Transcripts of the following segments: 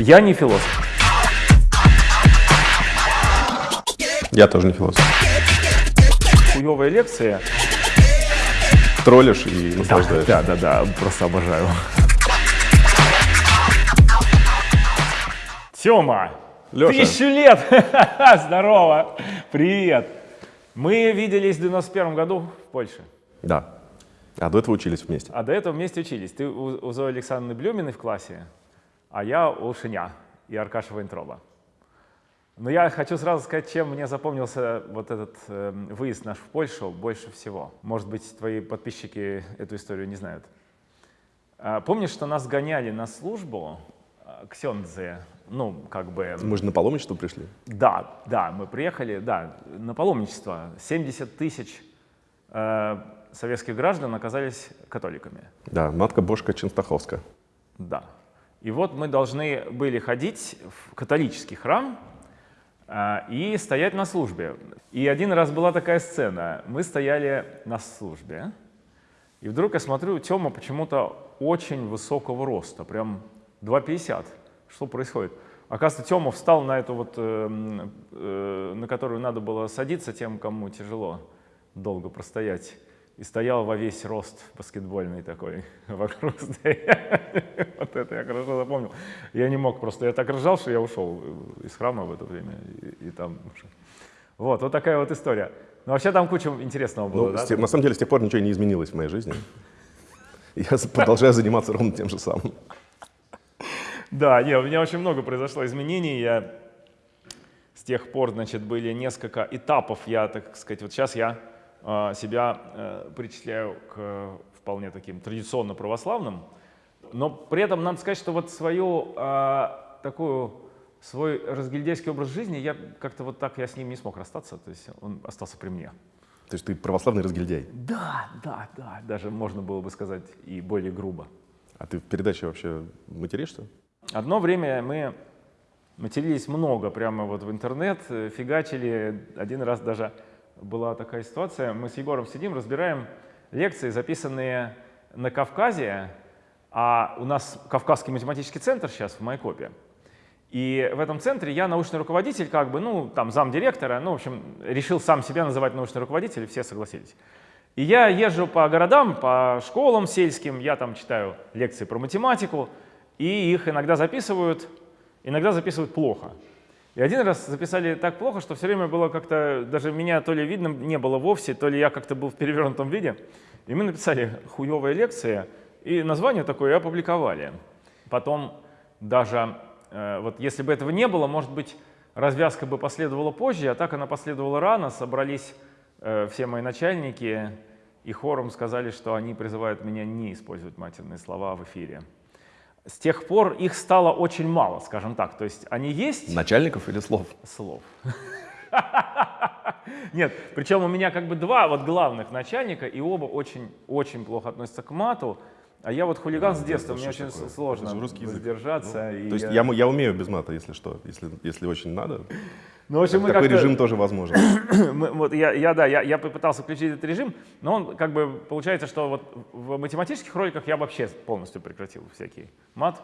Я не философ. Я тоже не философ. Хуевая лекция. Троллишь и наслаждаешься. Да, да, да, просто обожаю. Тёма, Лёша. тысячу лет! Здорово! Привет! Мы виделись в 91 году в Польше. Да. А до этого учились вместе. А до этого вместе учились. Ты у, у Зои Александровны Блюминой в классе, а я у Шиня и Аркаша Вайнтроба. Но я хочу сразу сказать, чем мне запомнился вот этот э, выезд наш в Польшу больше всего. Может быть, твои подписчики эту историю не знают. А, помнишь, что нас гоняли на службу а, к Сёндзе? Ну, как бы... Мы же на паломничество пришли. Да, да, мы приехали, да, на паломничество. 70 тысяч э, советских граждан оказались католиками. Да, матка Божка Ченстаховска. Да. И вот мы должны были ходить в католический храм а, и стоять на службе. И один раз была такая сцена. Мы стояли на службе, и вдруг я смотрю, Тёма почему-то очень высокого роста, прям 2,50. Что происходит? Оказывается, Тёма встал на эту вот, э, э, на которую надо было садиться тем, кому тяжело долго простоять. И стоял во весь рост баскетбольный такой вокруг Вот это я хорошо запомнил. Я не мог просто, я так ржал, что я ушел из храма в это время. И, и там... Вот, вот такая вот история. Ну, вообще там куча интересного было, Ну, да? тех- на самом деле, с тех пор ничего не изменилось в моей жизни. Я продолжаю заниматься ровно тем же самым. Да, не, у меня очень много произошло изменений. Я с тех пор, значит, были несколько этапов. Я, так сказать, вот сейчас я э, себя э, причисляю к э, вполне таким традиционно православным. Но при этом надо сказать, что вот свою э, такую свой разгильдейский образ жизни я как-то вот так я с ним не смог расстаться, то есть он остался при мне. То есть ты православный разгильдяй. Да, да, да, даже можно было бы сказать и более грубо. А ты в передаче вообще материшься? Одно время мы матерились много прямо вот в интернет, э, фигачили. Один раз даже была такая ситуация, мы с Егором сидим, разбираем лекции, записанные на Кавказе, а у нас Кавказский математический центр сейчас в Майкопе. И в этом центре я научный руководитель, как бы, ну, там, замдиректора, ну, в общем, решил сам себя называть научный руководитель, и все согласились. И я езжу по городам, по школам сельским, я там читаю лекции про математику, и их иногда записывают, иногда записывают плохо. И один раз записали так плохо, что все время было как-то, даже меня то ли видно не было вовсе, то ли я как-то был в перевернутом виде. И мы написали «хуевая лекция», и название такое опубликовали. Потом даже, э, вот если бы этого не было, может быть, развязка бы последовала позже, а так она последовала рано, собрались э, все мои начальники и хором сказали, что они призывают меня не использовать матерные слова в эфире. С тех пор их стало очень мало, скажем так. То есть они есть Начальников или слов? слов. Нет, причем у меня как бы два вот главных начальника, и оба очень-очень плохо относятся к мату. А я вот хулиган с детства, мне очень такое? сложно русский язык. воздержаться. и То есть я- я, я умею без мата, если что, если, если очень надо. Ну, в общем, мы Такой режим тоже возможен. Мы- вот я, я, да, я, я попытался включить этот режим, но он как бы получается, что вот в математических роликах я вообще полностью прекратил всякий мат.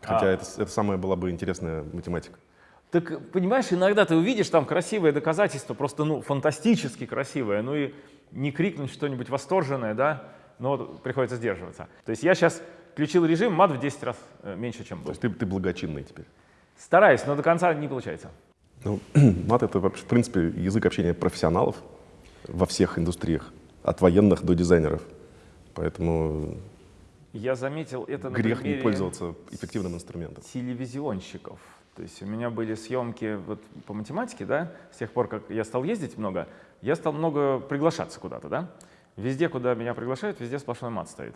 Хотя А, это, это самая была бы интересная математика. Так, понимаешь, иногда ты увидишь там красивое доказательство, просто, ну, фантастически красивое, ну и не крикнуть что-нибудь восторженное, да, но приходится сдерживаться. То есть я сейчас включил режим, мат в 10 раз э, меньше, чем То был. есть ты, ты благочинный теперь. Стараюсь, но до конца не получается. Ну, мат это, в принципе, язык общения профессионалов во всех индустриях, от военных до дизайнеров. Поэтому Я заметил это на грех не примере пользоваться эффективным инструментом. телевизионщиков. То есть у меня были съемки вот по математике, да, с тех пор, как я стал ездить много, я стал много приглашаться куда-то, да. Везде, куда меня приглашают, везде сплошной мат стоит.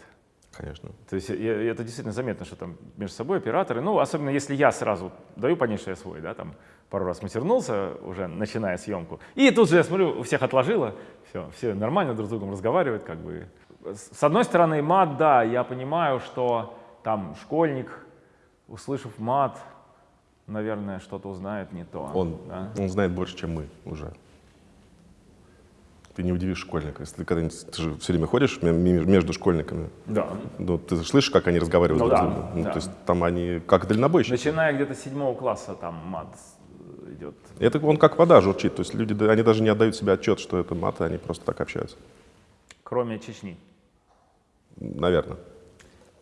Конечно. То есть я- это действительно заметно, что там между собой операторы, ну, особенно если я сразу даю понять, что я свой, да, там пару раз матернулся уже, начиная съемку, и тут же я смотрю, у всех отложило, все, все нормально друг с другом разговаривают, как бы. С с одной стороны, мат, да, я понимаю, что там школьник, услышав мат, наверное, что-то узнает не то. Он, да. он знает больше, чем мы уже. Ты не удивишь школьника, если ты когда-нибудь, ты же все время ходишь ме- ме- между школьниками, Да. ну, ты слышишь, как они разговаривают Ну да, другом? Ну, да. То есть там они как дальнобойщики. Начиная где-то с седьмого класса там мат э, идет. Это он как вода журчит, то есть люди, да, они даже не отдают себе отчет, что это маты, они просто так общаются, Кроме Чечни. наверное.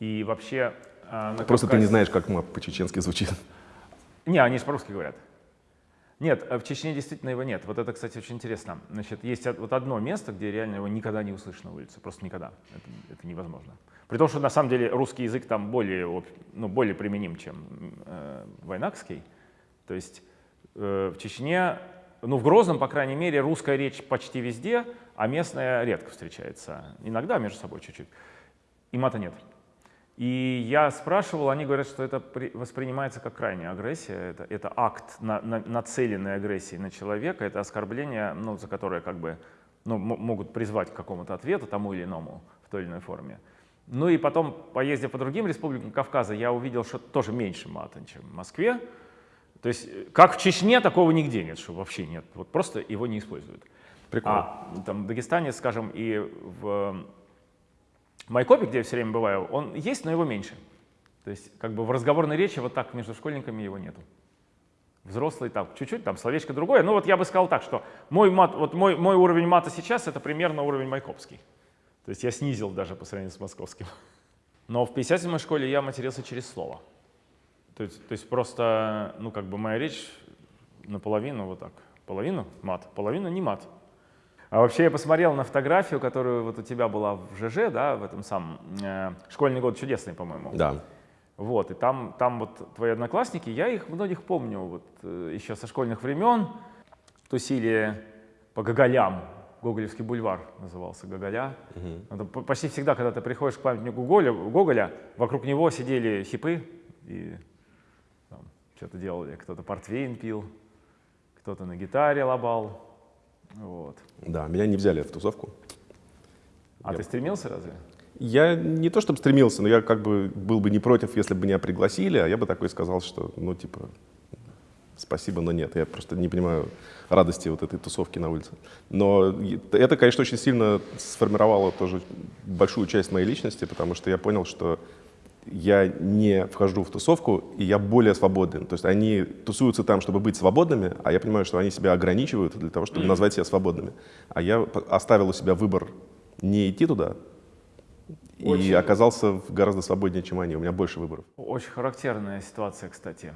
И вообще... на Просто ты не Кавказе- знаешь, как мат по-чеченски звучит. Не, они же по-русски говорят. Нет, а в Чечне действительно его нет. Вот это, кстати, очень интересно. Значит, есть вот одно место, где реально его никогда не услышишь на улице. Просто никогда. Это, это невозможно. При том, что на самом деле русский язык там более, ну, более применим, чем э, вайнакский. То есть э, в Чечне, ну в Грозном, по крайней мере, русская речь почти везде, а местная редко встречается. Иногда между собой чуть-чуть. И мата нет. И я спрашивал, они говорят, что это при- воспринимается как крайняя агрессия, это, это акт на, на- нацеленной агрессии на человека, это оскорбление, ну, за которое как бы ну, могут призвать к какому-то ответу тому или иному в той или иной форме. Ну и потом, поездив по другим республикам Кавказа, я увидел, что тоже меньше мата, чем в Москве. То есть, как в Чечне, такого нигде нет, что вообще нет. Вот просто его не используют. Прикольно. А там в Дагестане, скажем, и в Майкопе, где я все время бываю, он есть, но его меньше. То есть как бы в разговорной речи вот так между школьниками его нету. Взрослый там чуть-чуть, там словечко другое. Ну вот я бы сказал так, что мой, мат, вот мой, мой уровень мата сейчас это примерно уровень майкопский. То есть я снизил даже по сравнению с московским. Но в 57-й школе я матерился через слово. То есть, то есть просто, ну как бы моя речь наполовину вот так. Половину мат, половину не мат. А вообще я посмотрел на фотографию, которую вот у тебя была в ЖЖ, да, в этом самом э, школьный год чудесный, по-моему. Да. Вот, и там, там вот твои одноклассники, я их многих помню, вот э, еще со школьных времен, тусили по Гоголям, Гоголевский бульвар назывался Гоголя. Это п- почти всегда, когда ты приходишь к памятнику Гоголя, Гоголя вокруг него сидели хипы и что-то делали, кто-то портвейн пил, кто-то на гитаре лобал. Вот. Да, меня не взяли в тусовку. А ты стремился разве? Я не то чтобы стремился, но я как бы был бы не против, если бы меня пригласили, а я бы такой сказал, что, ну, типа, спасибо, но нет. Я просто не понимаю радости вот этой тусовки на улице. Но это, конечно, очень сильно сформировало тоже большую часть моей личности, потому что я понял, что я не вхожу в тусовку, и я более свободен. То есть они тусуются там, чтобы быть свободными, а я понимаю, что они себя ограничивают для того, чтобы назвать себя свободными. А я оставил у себя выбор не идти туда, и Очень. оказался в- гораздо свободнее, чем они. У меня больше выборов. Очень характерная ситуация, кстати.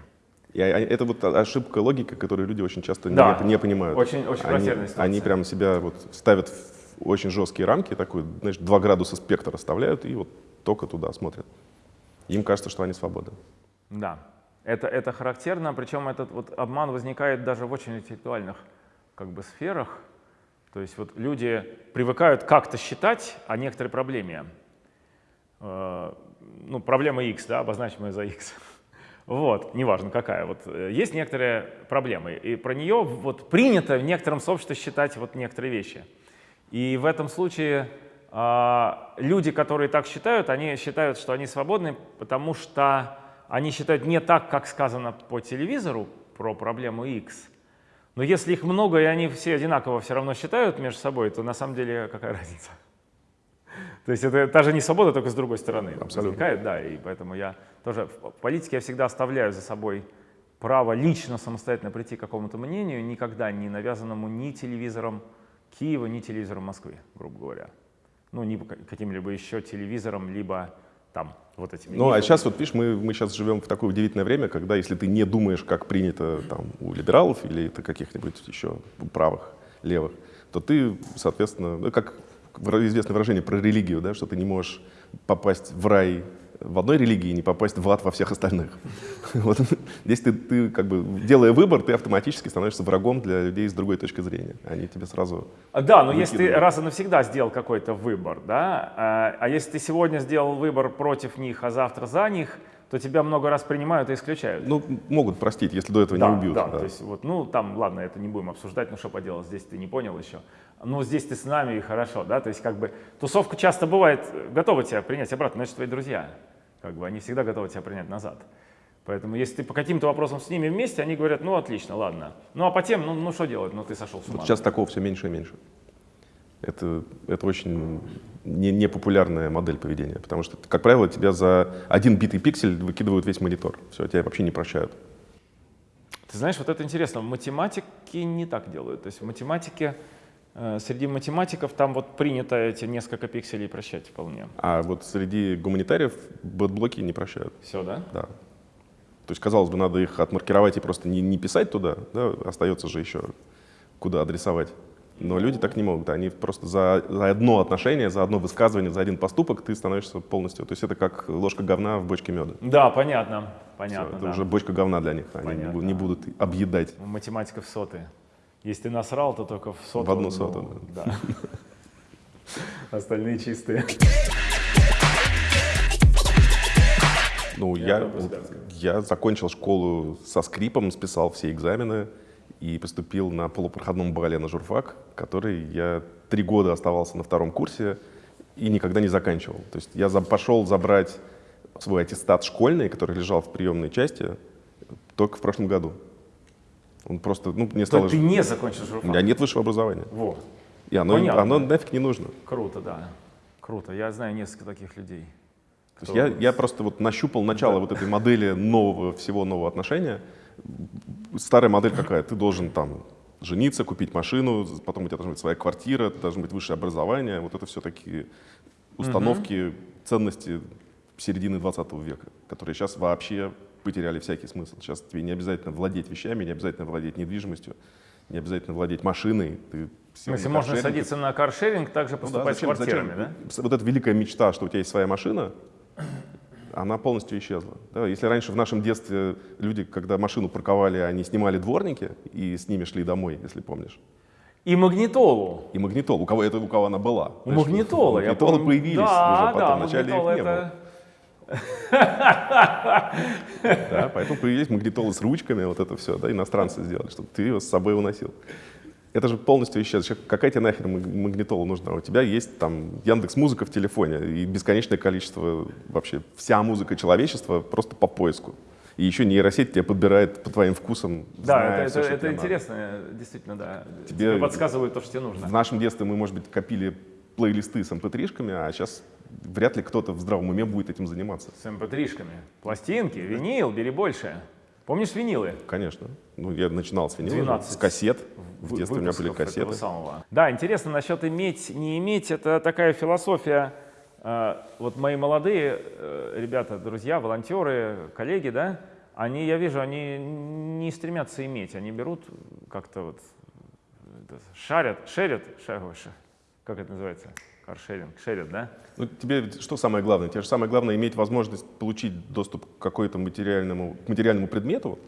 И а- а- это вот ошибка логики, которую люди очень часто не- Да. не, понимают. Очень- очень они, характерная ситуация. они прям себя вот ставят в очень жесткие рамки, такой, знаешь, 2 градуса спектра оставляют и вот только туда смотрят. Им кажется, что они свободны. Да, это, это характерно, причем этот вот обман возникает даже в очень интеллектуальных как бы, сферах. То есть вот люди привыкают как-то считать о некоторой проблеме. Э, Ну, проблема X, да, обозначим ее за X. Вот, неважно какая. Вот э, есть некоторые проблемы, и про нее вот принято в некотором сообществе считать вот некоторые вещи. И в этом случае а, люди, которые так считают, они считают, что они свободны, потому что они считают не так, как сказано по телевизору про проблему X. Но если их много, и они все одинаково все равно считают между собой, то на самом деле какая разница? То есть это та же не свобода, только с другой стороны Абсолютно. возникает, да, и поэтому я тоже в политике я всегда оставляю за собой право лично самостоятельно прийти к какому-то мнению, никогда не навязанному ни телевизором Киева, ни телевизором Москвы, грубо говоря. Ну, ка- каким-либо еще телевизором, либо там вот этими. Ну, а сейчас вот, видишь, мы, мы сейчас живем в такое удивительное время, когда если ты не думаешь, как принято там у либералов или это каких-нибудь еще правых, левых, то ты, соответственно, ну, как известное выражение про религию, да, что ты не можешь попасть в рай в одной религии не попасть в ад во всех остальных. Вот здесь ты, ты, как бы, делая выбор, ты автоматически становишься врагом для людей с другой точки зрения. Они тебе сразу... А, Да, но если ты раз и навсегда сделал какой-то выбор, да, а, а если ты сегодня сделал выбор против них, а завтра за них, то тебя много раз принимают и исключают. Ну, могут простить, если до этого да, не убьют. да, да. то есть вот, ну там, ладно, это не будем обсуждать, ну что поделать, здесь ты не понял еще. Ну здесь ты с нами и хорошо, да, то есть как бы тусовка часто бывает э, готова тебя принять обратно, значит твои друзья, как бы они всегда готовы тебя принять назад. Поэтому если ты по каким-то вопросам с ними вместе, они говорят, ну отлично, ладно. Ну а по тем, ну, ну что делать, ну ты сошел с ума. Вот сейчас такого все меньше и меньше. Это, это очень не- непопулярная модель поведения, потому что, как правило, тебя за один битый пиксель выкидывают весь монитор. Все, тебя вообще не прощают. Ты знаешь, вот это интересно, математики не так делают. То есть в математике, среди математиков там вот принято эти несколько пикселей прощать вполне. А вот среди гуманитариев bad блоки не прощают. Все, да? Да. То есть, казалось бы, надо их отмаркировать и просто не, не писать туда, да, остается же еще куда адресовать. Но люди так не могут. Они просто за, за одно отношение, за одно высказывание, за один поступок ты становишься полностью. То есть это как ложка говна в бочке меда. Да, понятно, понятно. это да. уже бочка говна для них. Они не Понятно. бу- не будут объедать. У математиков соты. Если ты насрал, то только в соту. В одну ну, соту, да. Остальные чистые. Ну, Я я закончил школу со скрипом, списал все экзамены и поступил на полупроходном бале на журфак, который я три года оставался на втором курсе и никогда не заканчивал. То есть я за- пошел забрать свой аттестат школьный, который лежал в приемной части, только в прошлом году. Он просто, ну, мне стало... ты не закончил У журфак? меня нет высшего образования. Во, И оно, Понятно. оно нафиг не нужно. круто, да. Круто. Я знаю несколько таких людей. То есть я, я просто вот нащупал начало вот этой модели нового, всего нового отношения. Старая модель какая? Ты должен там жениться, купить машину, потом у тебя должна быть своя квартира, должно быть высшее образование. Вот это все такие установки, ценности середины 20 века, которые сейчас вообще потеряли всякий смысл. Сейчас тебе не обязательно владеть вещами, не обязательно владеть недвижимостью, не обязательно владеть машиной. Ты сел смысле, на можно садиться на каршеринг, также ну да, поступать зачем- с квартирами, зачем? да? Вот эта великая мечта, что у тебя есть своя машина, она полностью исчезла. Да, если раньше в нашем детстве люди, когда машину парковали, они снимали дворники и с ними шли домой, если помнишь. И магнитолу. И магнитол, у кого это у кого она была. У магнитола, я Магнитолы помню. появились да, уже потом, да, вначале их не было. Да, поэтому появились магнитолы с ручками, вот это все, да, иностранцы сделали, чтобы ты ее с собой уносил. Это же полностью исчез. Какая тебе нахер маг- магнитола нужна? У тебя есть там Яндекс Музыка в телефоне и бесконечное количество вообще вся музыка человечества просто по поиску. И еще нейросеть тебя подбирает по твоим вкусам. Да, зная это, всё, это, это тебе надо. интересно, действительно, да. Тебе- Тебе подсказывают то, что тебе нужно. В нашем детстве мы, может быть, копили плейлисты с mp3-шками, а сейчас вряд ли кто-то в здравом уме будет этим заниматься. С mp3-шками. Пластинки, винил, бери больше. Помнишь винилы? Конечно. Ну, я начинал с винила, 12 с кассет. В детстве у меня были кассеты. самого. Да, интересно насчет иметь, не иметь. Это такая философия. э, Вот мои молодые э, ребята, друзья, волонтеры, коллеги, да, они, я вижу, они не стремятся иметь, они берут как-то вот шарят, шерят, ша- ой, ша- как это называется? Каршеринг, шерят, да? Ну, тебе что самое главное? Тебе же самое главное иметь возможность получить доступ к какой-то материальному, к материальному предмету,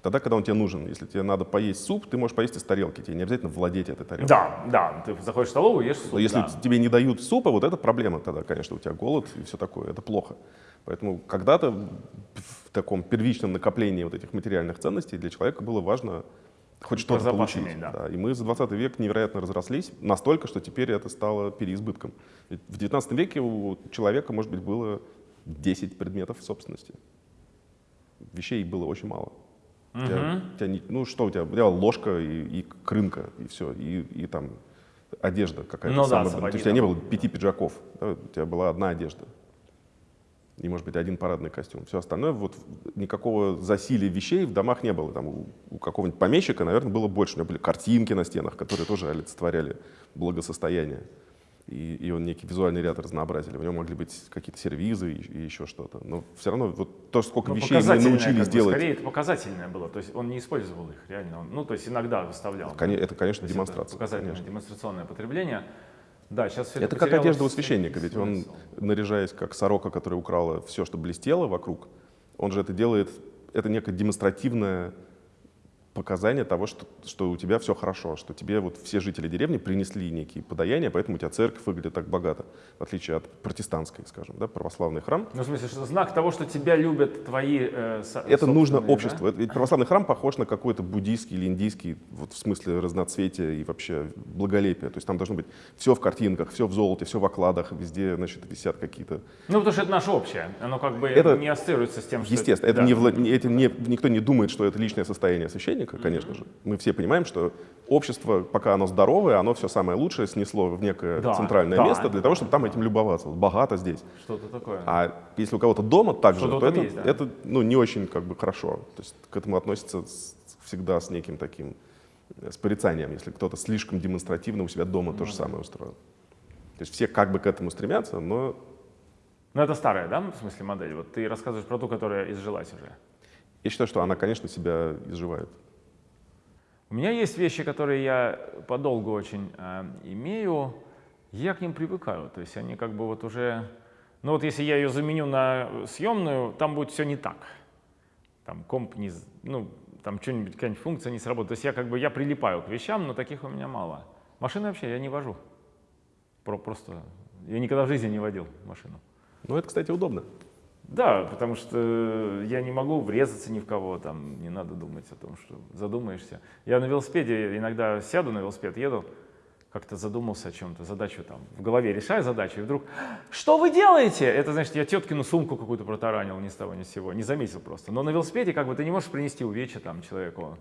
тогда, когда он тебе нужен. Если тебе надо поесть суп, ты можешь поесть из тарелки, тебе не обязательно владеть этой тарелкой. Да, да, ты заходишь в столовую, ешь суп, Но если да. тебе не дают супа, вот это проблема тогда, конечно, у тебя голод и все такое, это плохо. Поэтому когда-то в таком первичном накоплении вот этих материальных ценностей для человека было важно хоть что-то получить. иметь, да. И мы за 20 век невероятно разрослись, настолько, что теперь это стало переизбытком. Ведь в 19 веке у человека, может быть, было 10 предметов собственности. Вещей было очень мало. У тебя- у тебя ну что у тебя? У тебя ложка и, и крынка, и все, и, и там одежда какая-то. Ну да, сапоги то есть у тебя не было пяти пиджаков, да, у тебя была одна одежда. И, может быть, один парадный костюм. Все остальное, вот никакого засилия вещей в домах не было. Там у, у какого-нибудь помещика, наверное, было больше. У него были картинки на стенах, которые тоже олицетворяли благосостояние. И, и он некий визуальный ряд разнообразили. В нем могли быть какие-то сервизы и, и еще что-то. Но все равно вот то, сколько Ну, вещей мы научились делать, Скорее, это показательное было. То есть он не использовал их реально. Он- ну, то есть иногда выставлял. это, конечно, То есть демонстрация. Это показательное, конечно. демонстрационное потребление. Да, сейчас все Это как одежда у священника, ведь он, наряжаясь как сорока, которая украла все, что блестело вокруг, он же это делает, это некое демонстративное показание того, что, что у тебя все хорошо, что тебе вот все жители деревни принесли некие подаяния, поэтому у тебя церковь выглядит так богато, в отличие от протестантской, скажем, да, православный храм. Ну, в смысле, что знак того, что тебя любят твои э, Это нужно обществу. Это- Ведь православный храм похож на какой-то буддийский или индийский, вот в смысле разноцветия и вообще благолепия. То есть там должно быть все в картинках, все в золоте, все в окладах, везде, значит, висят какие-то Да? Ну, потому что это наше общее. Оно как бы Это- не ассоциируется с тем, что... Естественно, это да. не, вла- не- это не- никто не думает, что это личное состояние священника, собеседника, конечно же. Мы все понимаем, что общество, пока оно здоровое, оно все самое лучшее снесло в некое Да, центральное да. место для того, чтобы там этим любоваться. Богато здесь. Что-то такое. А если у кого-то дома так же, то это, есть, да. это ну, не очень как бы хорошо. То есть к этому относятся с- всегда с неким таким э, с порицанием, если кто-то слишком демонстративно у себя дома Ну то же самое устроил. То есть все как бы к этому стремятся, но Ну, это старая, да, в смысле модель? Вот ты рассказываешь про ту, которая изжилась уже. я считаю, что она, конечно, себя изживает. У меня есть вещи, которые я подолгу очень э, имею, я к ним привыкаю. То есть они как бы вот уже... Ну вот если я ее заменю на съемную, там будет все не так. Там комп не... Ну, там что-нибудь, какая-нибудь функция не сработает. То есть я как бы, я прилипаю к вещам, но таких у меня мало. Машины вообще я не вожу. Про, просто... Я никогда в жизни не водил машину. Но это, кстати, удобно. Да, потому что я не могу врезаться ни в кого, там не надо думать о том, что задумаешься. Я на велосипеде иногда сяду на велосипед, еду, как-то задумался о чем-то, задачу там в голове решаю задачу, и вдруг, что вы делаете? Это значит, я теткину сумку какую-то протаранил ни с того ни с сего, не заметил просто. Но на велосипеде как бы ты не можешь принести увечья там человеку.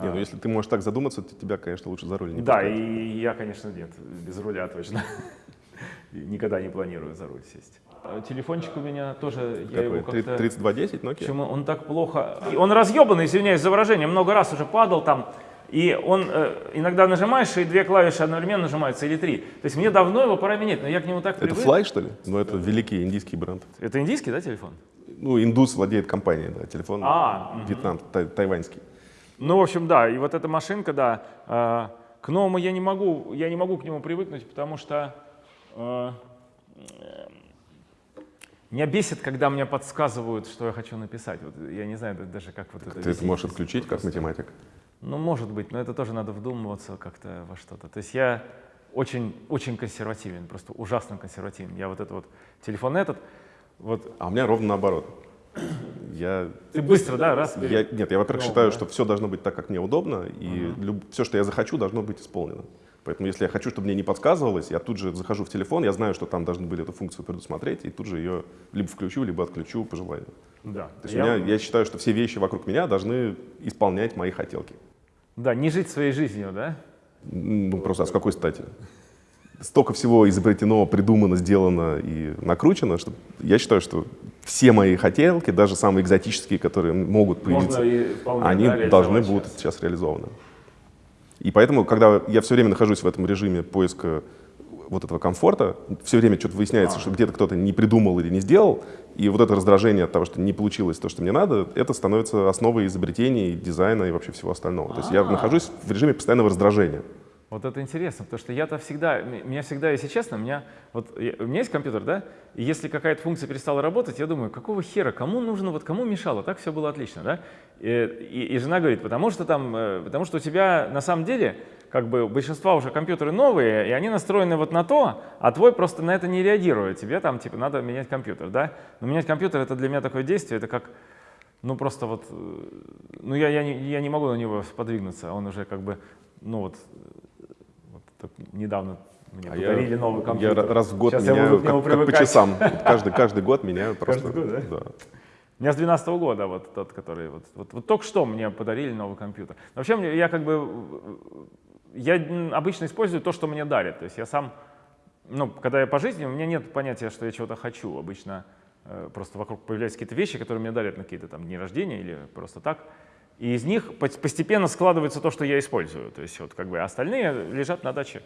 Не, ну если ты можешь так задуматься, то тебя, конечно, лучше за руль не Да, пускать. и я, конечно, нет, без руля точно. Никогда не планирую за руль сесть. А Телефончик у меня тоже, я его как-то... 3210 Nokia? Почему он так плохо? Он разъебанный, извиняюсь за выражение, много раз уже падал там. И он э, иногда нажимаешь, и две клавиши одновременно нажимаются, или три. То есть мне давно его пора менять, но я к нему так Это привык. Fly, что ли? Ну, это великий индийский бренд. Это индийский, да, телефон? Ну, индус владеет компанией, да, телефон А. Вьетнам, тай- тайваньский. Ну, в общем, да, и вот эта машинка, да, э, к новому я не могу, я не могу к нему привыкнуть, потому что э, меня бесит, когда мне подсказывают, что я хочу написать. Вот я не знаю да- даже, как вот это Ты это можешь отключить как математик. Ну, может быть, но это тоже надо вдумываться как-то во что-то. То есть я очень, очень консервативен, просто ужасно консервативен. Я вот этот вот телефон этот, вот А у меня ровно наоборот. Я, ты быстро, да, раз, я, нет, я, во-первых, считаю, да. что все должно быть так, как мне удобно, и все, что я захочу, должно быть исполнено. Поэтому, если я хочу, чтобы мне не подсказывалось, я тут же захожу в телефон, я знаю, что там должны были эту функцию предусмотреть, и тут же ее либо включу, либо отключу по желанию. да. То есть Я- меня, я считаю, что все вещи вокруг меня должны исполнять мои хотелки. Да, не жить своей жизнью, да? Ну, просто а с какой стати? Столько всего изобретено, придумано, сделано и накручено, что я считаю, что все мои хотелки, даже самые экзотические, которые могут появиться, Можно и вполне, они да, должны будут сейчас. сейчас реализованы. И поэтому, когда я все время нахожусь в этом режиме поиска вот этого комфорта, все время что-то выясняется, А. что где-то кто-то не придумал или не сделал, и вот это раздражение от того, что не получилось то, что мне надо, это становится основой изобретений, дизайна и вообще всего остального. То есть я А. нахожусь в режиме постоянного раздражения. Вот это интересно, потому что я-то всегда, меня всегда, если честно, меня, вот я- у меня есть компьютер, да, и если какая-то функция перестала работать, я думаю, какого хера, кому нужно, вот кому мешало, так все было отлично, да, и, и- и жена говорит, потому что там, э, потому что у тебя на самом деле, как бы, большинство уже компьютеры новые, и они настроены вот на то, а твой просто на это не реагирует, тебе там, типа, надо менять компьютер, да, но менять компьютер это для меня такое действие, это как, ну просто вот, э, ну я, я, не, я не могу на него подвигнуться, он уже как бы, ну вот, э, недавно мне А я, подарили новый я компьютер. ра- раз в год Сейчас я меняю, буду к нему как, как по часам. Каждый, каждый год меняю просто. год, да? Да. У меня с 12 года вот тот, который вот, вот, вот только что мне подарили новый компьютер. Вообще мне, я как бы я обычно использую то, что мне дарят. То есть я сам, ну, когда я по жизни, у меня нет понятия, что я чего-то хочу. Обычно э, просто вокруг появляются какие-то вещи, которые мне дарят на какие-то там дни рождения или просто так. И из них пос- постепенно складывается то, что я использую. То есть вот как бы остальные лежат на даче.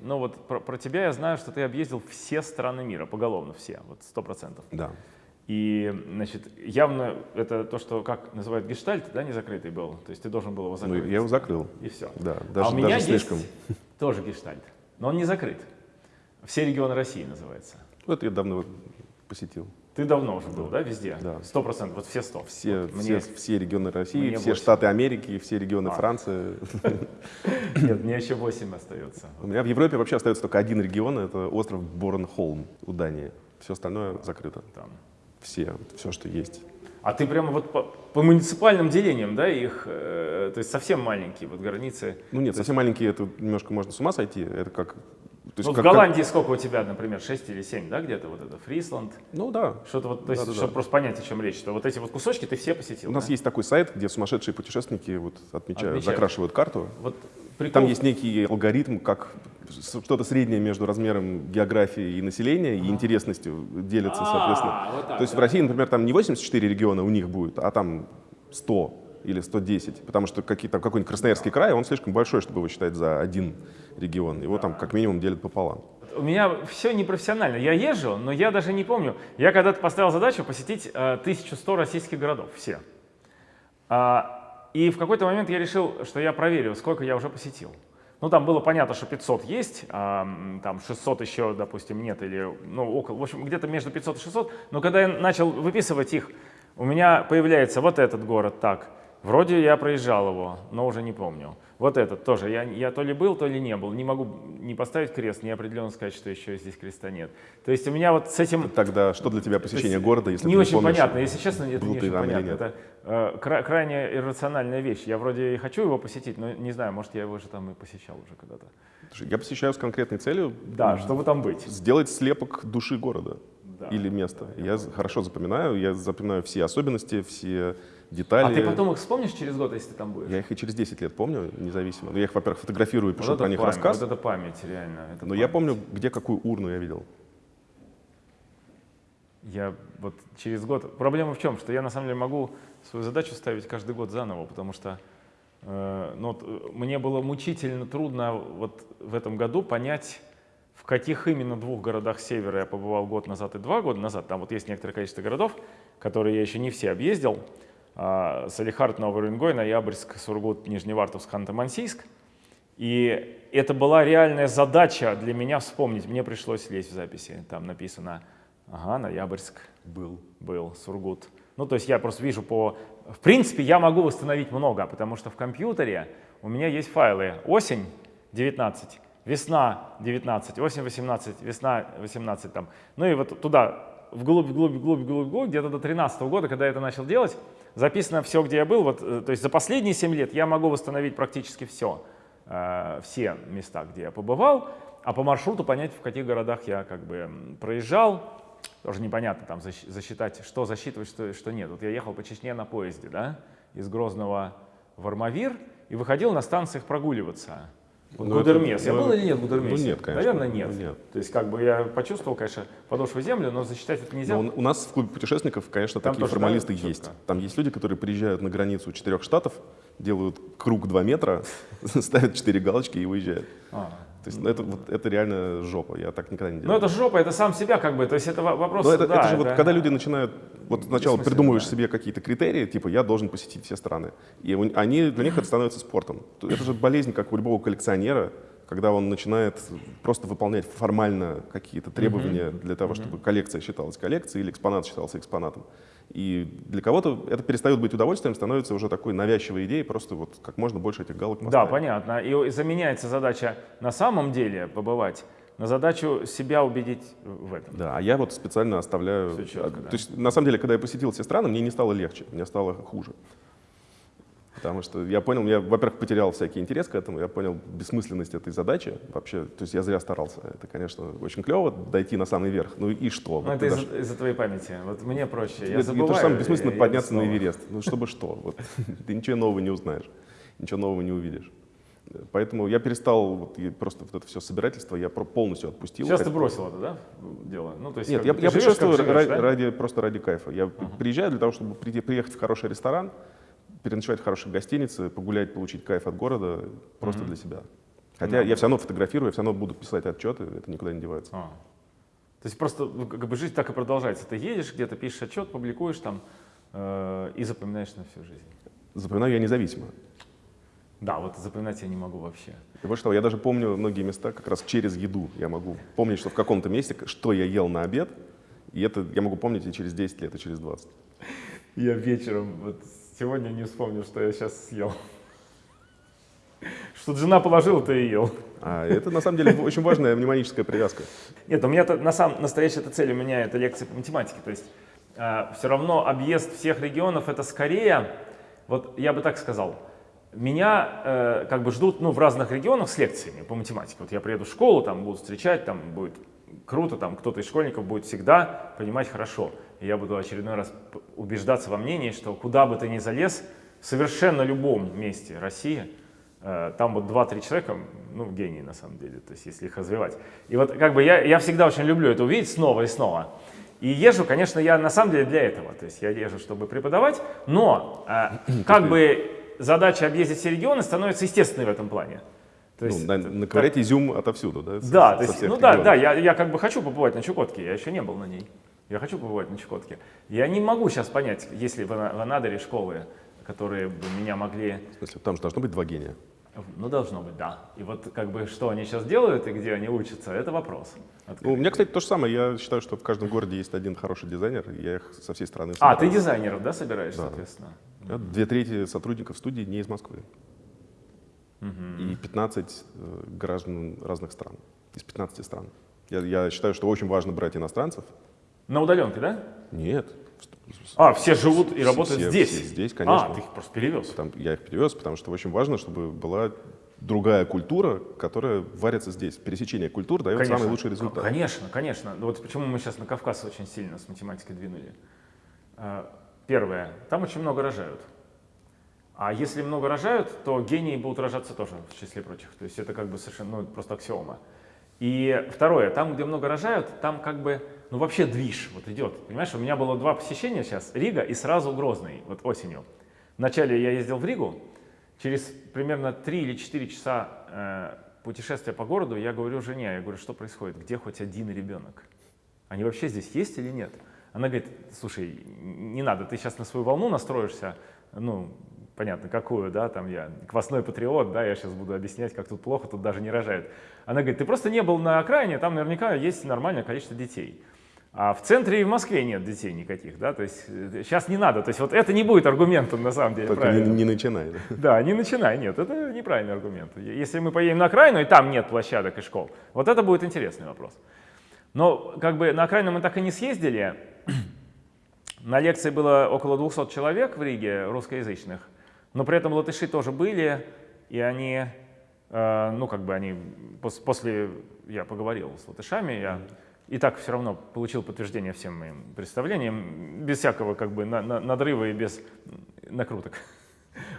Но вот про, про тебя я знаю, что ты объездил все страны мира, поголовно все, вот сто процентов. Да. И, значит, явно это то, что, как называют, гештальт, да, не закрытый был. То есть ты должен был его Ну, закрыть. я его закрыл. И все. Да, а даже, у меня даже есть слишком. тоже гештальт, но он не закрыт. Все регионы России называется. Вот я давно посетил. Ты давно уже был, да, везде? Да. Сто процентов, вот все сто. Все, Вот все, мне- все регионы России, мне все восемь. штаты Америки, все регионы А. Франции. Нет, мне еще восемь остается. У меня в Европе вообще остается только один регион, это остров Борнхолм у Дании. Все остальное закрыто. Там. Все, все, что есть. А ты прямо вот по, по муниципальным делениям, да, их, э, то есть совсем маленькие вот границы. Ну нет, совсем маленькие, это немножко можно с ума сойти. Это как То есть Ну, в как- как- Голландии сколько у тебя, например, 6 или 7, да, где-то вот это, Фрисланд? Ну да. Что-то вот, то есть, Да-да-да. чтобы просто понять, о чем речь, что вот эти вот кусочки ты все посетил, У нас да? есть такой сайт, где сумасшедшие путешественники вот отмечают, Отмечают. закрашивают карту. Вот прикол... Там есть некий алгоритм, как что-то среднее между размером географии и населения и интересностью делятся, соответственно. А, вот так, То есть в да. России, например, там не 84 региона у них будет, а там 100 или 110, потому что какие- там какой-нибудь Красноярский край, он слишком большой, чтобы его считать за один регион. Его там как минимум делят пополам. У меня все непрофессионально. Я езжу, но я даже не помню. Я когда-то поставил задачу посетить э, 1100 российских городов, все. А, и в какой-то момент я решил, что я проверю, сколько я уже посетил. Ну, там было понятно, что 500 есть, а, там 600 еще, допустим, нет, или, ну, около, в общем, где-то между 500 и 600. Но когда я начал выписывать их, у меня появляется вот этот город так. Вроде я проезжал его, но уже не помню. Вот этот тоже. Я, я то ли был, то ли не был. Не могу не поставить крест, не определенно сказать, что еще здесь креста нет. То есть у меня вот с этим... Тогда что для тебя посещение города, если не ты очень не помнишь, понятно, если честно, это не ты очень понятно. Это э, кра- крайне иррациональная вещь. Я вроде и хочу его посетить, но не знаю, может, я его же там и посещал уже когда-то. Я посещаю с конкретной целью Да, чтобы там быть. сделать слепок души города Да. или места. Я з- хорошо запоминаю, я запоминаю все особенности, все детали. А ты потом их вспомнишь через год, если ты там будешь? Я их и через 10 лет помню, независимо. Но я их, во-первых, фотографирую и пишу вот про них память, рассказ. Вот это память, реально. это Но я память. помню, где какую урну я видел. Я вот через год... Проблема в чем? Что я на самом деле могу свою задачу ставить каждый год заново, потому что э, ну, вот, э, мне было мучительно трудно вот в этом году понять, в каких именно двух городах севера я побывал год назад и два года назад. Там вот есть некоторое количество городов, которые я еще не все объездил. А, Салихард, Новый Уренгой, Ноябрьск, Сургут, Нижневартовск, Ханты-Мансийск. И это была реальная задача для меня вспомнить. Мне пришлось лезть в записи. Там написано, ага, Ноябрьск Был. был, Сургут. Ну, то есть я просто вижу по... В принципе, я могу восстановить много, потому что в компьютере у меня есть файлы осень 19, весна 19, осень 18, весна 18 там. Ну и вот туда, вглубь, вглубь, вглубь, вглубь, вглубь, где-то до 13 года, когда я это начал делать, записано все, где я был. Вот, э, то есть за последние 7 лет я могу восстановить практически все, э, все места, где я побывал, а по маршруту понять, в каких городах я как бы проезжал, тоже непонятно там засчитать, что засчитывать, что, что нет. Вот я ехал по Чечне на поезде, да, из Грозного в Армавир и выходил на станциях прогуливаться. Ну, это- Гудермес. Я ну, был или нет в Гудермесе? ну, нет, конечно. Наверное, нет. Ну, нет. То есть как бы я почувствовал, конечно, подошву землю, но засчитать это нельзя. Но у у нас в клубе путешественников, конечно, Там такие формалисты да, есть. четко? Там есть люди, которые приезжают на границу четырех штатов, делают круг 2 метра, ставят 4 галочки и уезжают. А. То есть ну, это, вот, это реально жопа, я так никогда не Ну делал. это жопа, это сам себя как бы, то есть это во- вопрос, Но это, да, это же вот когда люди начинают, вот сначала придумываешь да. себе какие-то критерии, типа я должен посетить все страны, и они для них это становится спортом. То- Это же болезнь, как у любого коллекционера, когда он начинает просто выполнять формально какие-то требования для того, чтобы коллекция считалась коллекцией или экспонат считался экспонатом. И для кого-то это перестает быть удовольствием, становится уже такой навязчивой идеей, просто вот как можно больше этих галок поставить. Да, понятно. И заменяется задача на самом деле побывать на задачу себя убедить в этом. Да, а я вот специально оставляю... Чётко, а, да. То есть, на самом деле, когда я посетил все страны, мне не стало легче, мне стало хуже. Потому что я понял, я, во-первых, потерял всякий интерес к этому, я понял бессмысленность этой задачи вообще. То есть я зря старался. Это, конечно, очень клево дойти на самый верх. Ну и что? Ну, Вот это из-за дошел- из-за твоей памяти. Вот мне проще. Я это, забываю. то же самое бессмысленно и подняться на снова. Эверест. Ну чтобы что? Вот. Ты ничего нового не узнаешь, ничего нового не увидишь. Поэтому я перестал вот, просто вот это все собирательство, я полностью отпустил. Сейчас ты бросил это, да, дело? Ну, то есть Нет, я, я живешь, путешествую живешь, ра- да? ради, просто ради кайфа. Я приезжаю для того, чтобы прийти- приехать в хороший ресторан, переночевать в хорошей гостинице, погулять, получить кайф от города просто для себя. Хотя я все равно фотографирую, я все равно буду писать отчеты, это никуда не девается. А. То есть просто ну, как бы жизнь так и продолжается. Ты едешь где-то, пишешь отчет, публикуешь там э, и запоминаешь на всю жизнь. Запоминаю я независимо. Да, вот запоминать я не могу вообще. И больше того, я даже помню многие места как раз через еду. Я могу помнить, что в каком-то месте, что я ел на обед, и это я могу помнить и через 10 лет, и через 20. Я вечером, вот сегодня не вспомнил, что я сейчас съел. Что жена положила, то и ел. А это на самом деле очень важная мнемоническая привязка. Нет, у меня на самом настоящая эта цель у меня это лекция по математике. То есть все равно объезд всех регионов это скорее, вот я бы так сказал, меня э, как бы ждут ну, в разных регионах с лекциями по математике. Вот я приеду в школу, там будут встречать, там будет круто, там кто-то из школьников будет всегда понимать хорошо. Я буду очередной раз убеждаться во мнении, что куда бы ты ни залез, в совершенно любом месте России, э, там вот 2-3 человека, ну, гении на самом деле, то есть если их развивать. И вот как бы я, я всегда очень люблю это увидеть снова и снова. И езжу, конечно, я на самом деле для этого, то есть я езжу, чтобы преподавать, но э, как бы задача объездить все регионы становится естественной в этом плане. То ну, есть, на, наковырять так... изюм отовсюду, да? Да, со, то есть, ну да, да, я, я как бы хочу побывать на Чукотке, я еще не был на ней. Я хочу побывать на Чукотке. Я не могу сейчас понять, есть ли в, в Анадыре школы, которые бы меня могли... В смысле, там же должно быть два гения. Ну, должно быть, да. И вот как бы что они сейчас делают и где они учатся, это вопрос. Ну, у меня, кстати, то же самое. Я считаю, что в каждом городе есть один хороший дизайнер, я их со всей страны собираю. А, ты дизайнеров, да, собираешь, да. соответственно? Две трети сотрудников студии не из Москвы. Угу. И 15 э, граждан разных стран, из 15 стран. Я, я считаю, что очень важно брать иностранцев. На удаленке, да? Нет. А, все живут и работают все, здесь? Все здесь, конечно. А, ты их просто перевез? Там, я их перевез, потому что очень важно, чтобы была другая культура, которая варится здесь. Пересечение культур дает конечно, самый лучший результат. Конечно, конечно. Вот почему мы сейчас на Кавказ очень сильно с математикой двинули. А, первое, там очень много рожают. А если много рожают, то гении будут рожаться тоже в числе прочих. То есть это как бы совершенно ну, просто аксиома. И второе, там, где много рожают, там как бы, ну вообще движ вот идет. Понимаешь, у меня было два посещения сейчас, Рига и сразу Грозный, вот осенью. Вначале я ездил в Ригу, через примерно 3 или 4 часа э, путешествия по городу я говорю жене, я говорю, что происходит, где хоть один ребенок? Они вообще здесь есть или нет? Она говорит, слушай, не надо, ты сейчас на свою волну настроишься, ну, понятно, какую, да, там я квасной патриот, да, я сейчас буду объяснять, как тут плохо, тут даже не рожают. Она говорит, ты просто не был на окраине, там наверняка есть нормальное количество детей. А в центре и в Москве нет детей никаких, да, то есть сейчас э, не надо, то есть вот это не будет аргументом на самом деле. Только не, не начинай. Да? да, не начинай, нет, это неправильный аргумент. Если мы поедем на окраину, и там нет площадок и школ, вот это будет интересный вопрос. Но как бы на окраину мы так и не съездили. На лекции было около 200 человек в Риге русскоязычных. Но при этом латыши тоже были, и они, э, ну как бы они, пос, после я поговорил с латышами, я и так все равно получил подтверждение всем моим представлениям, без всякого как бы на, на, надрыва и без накруток.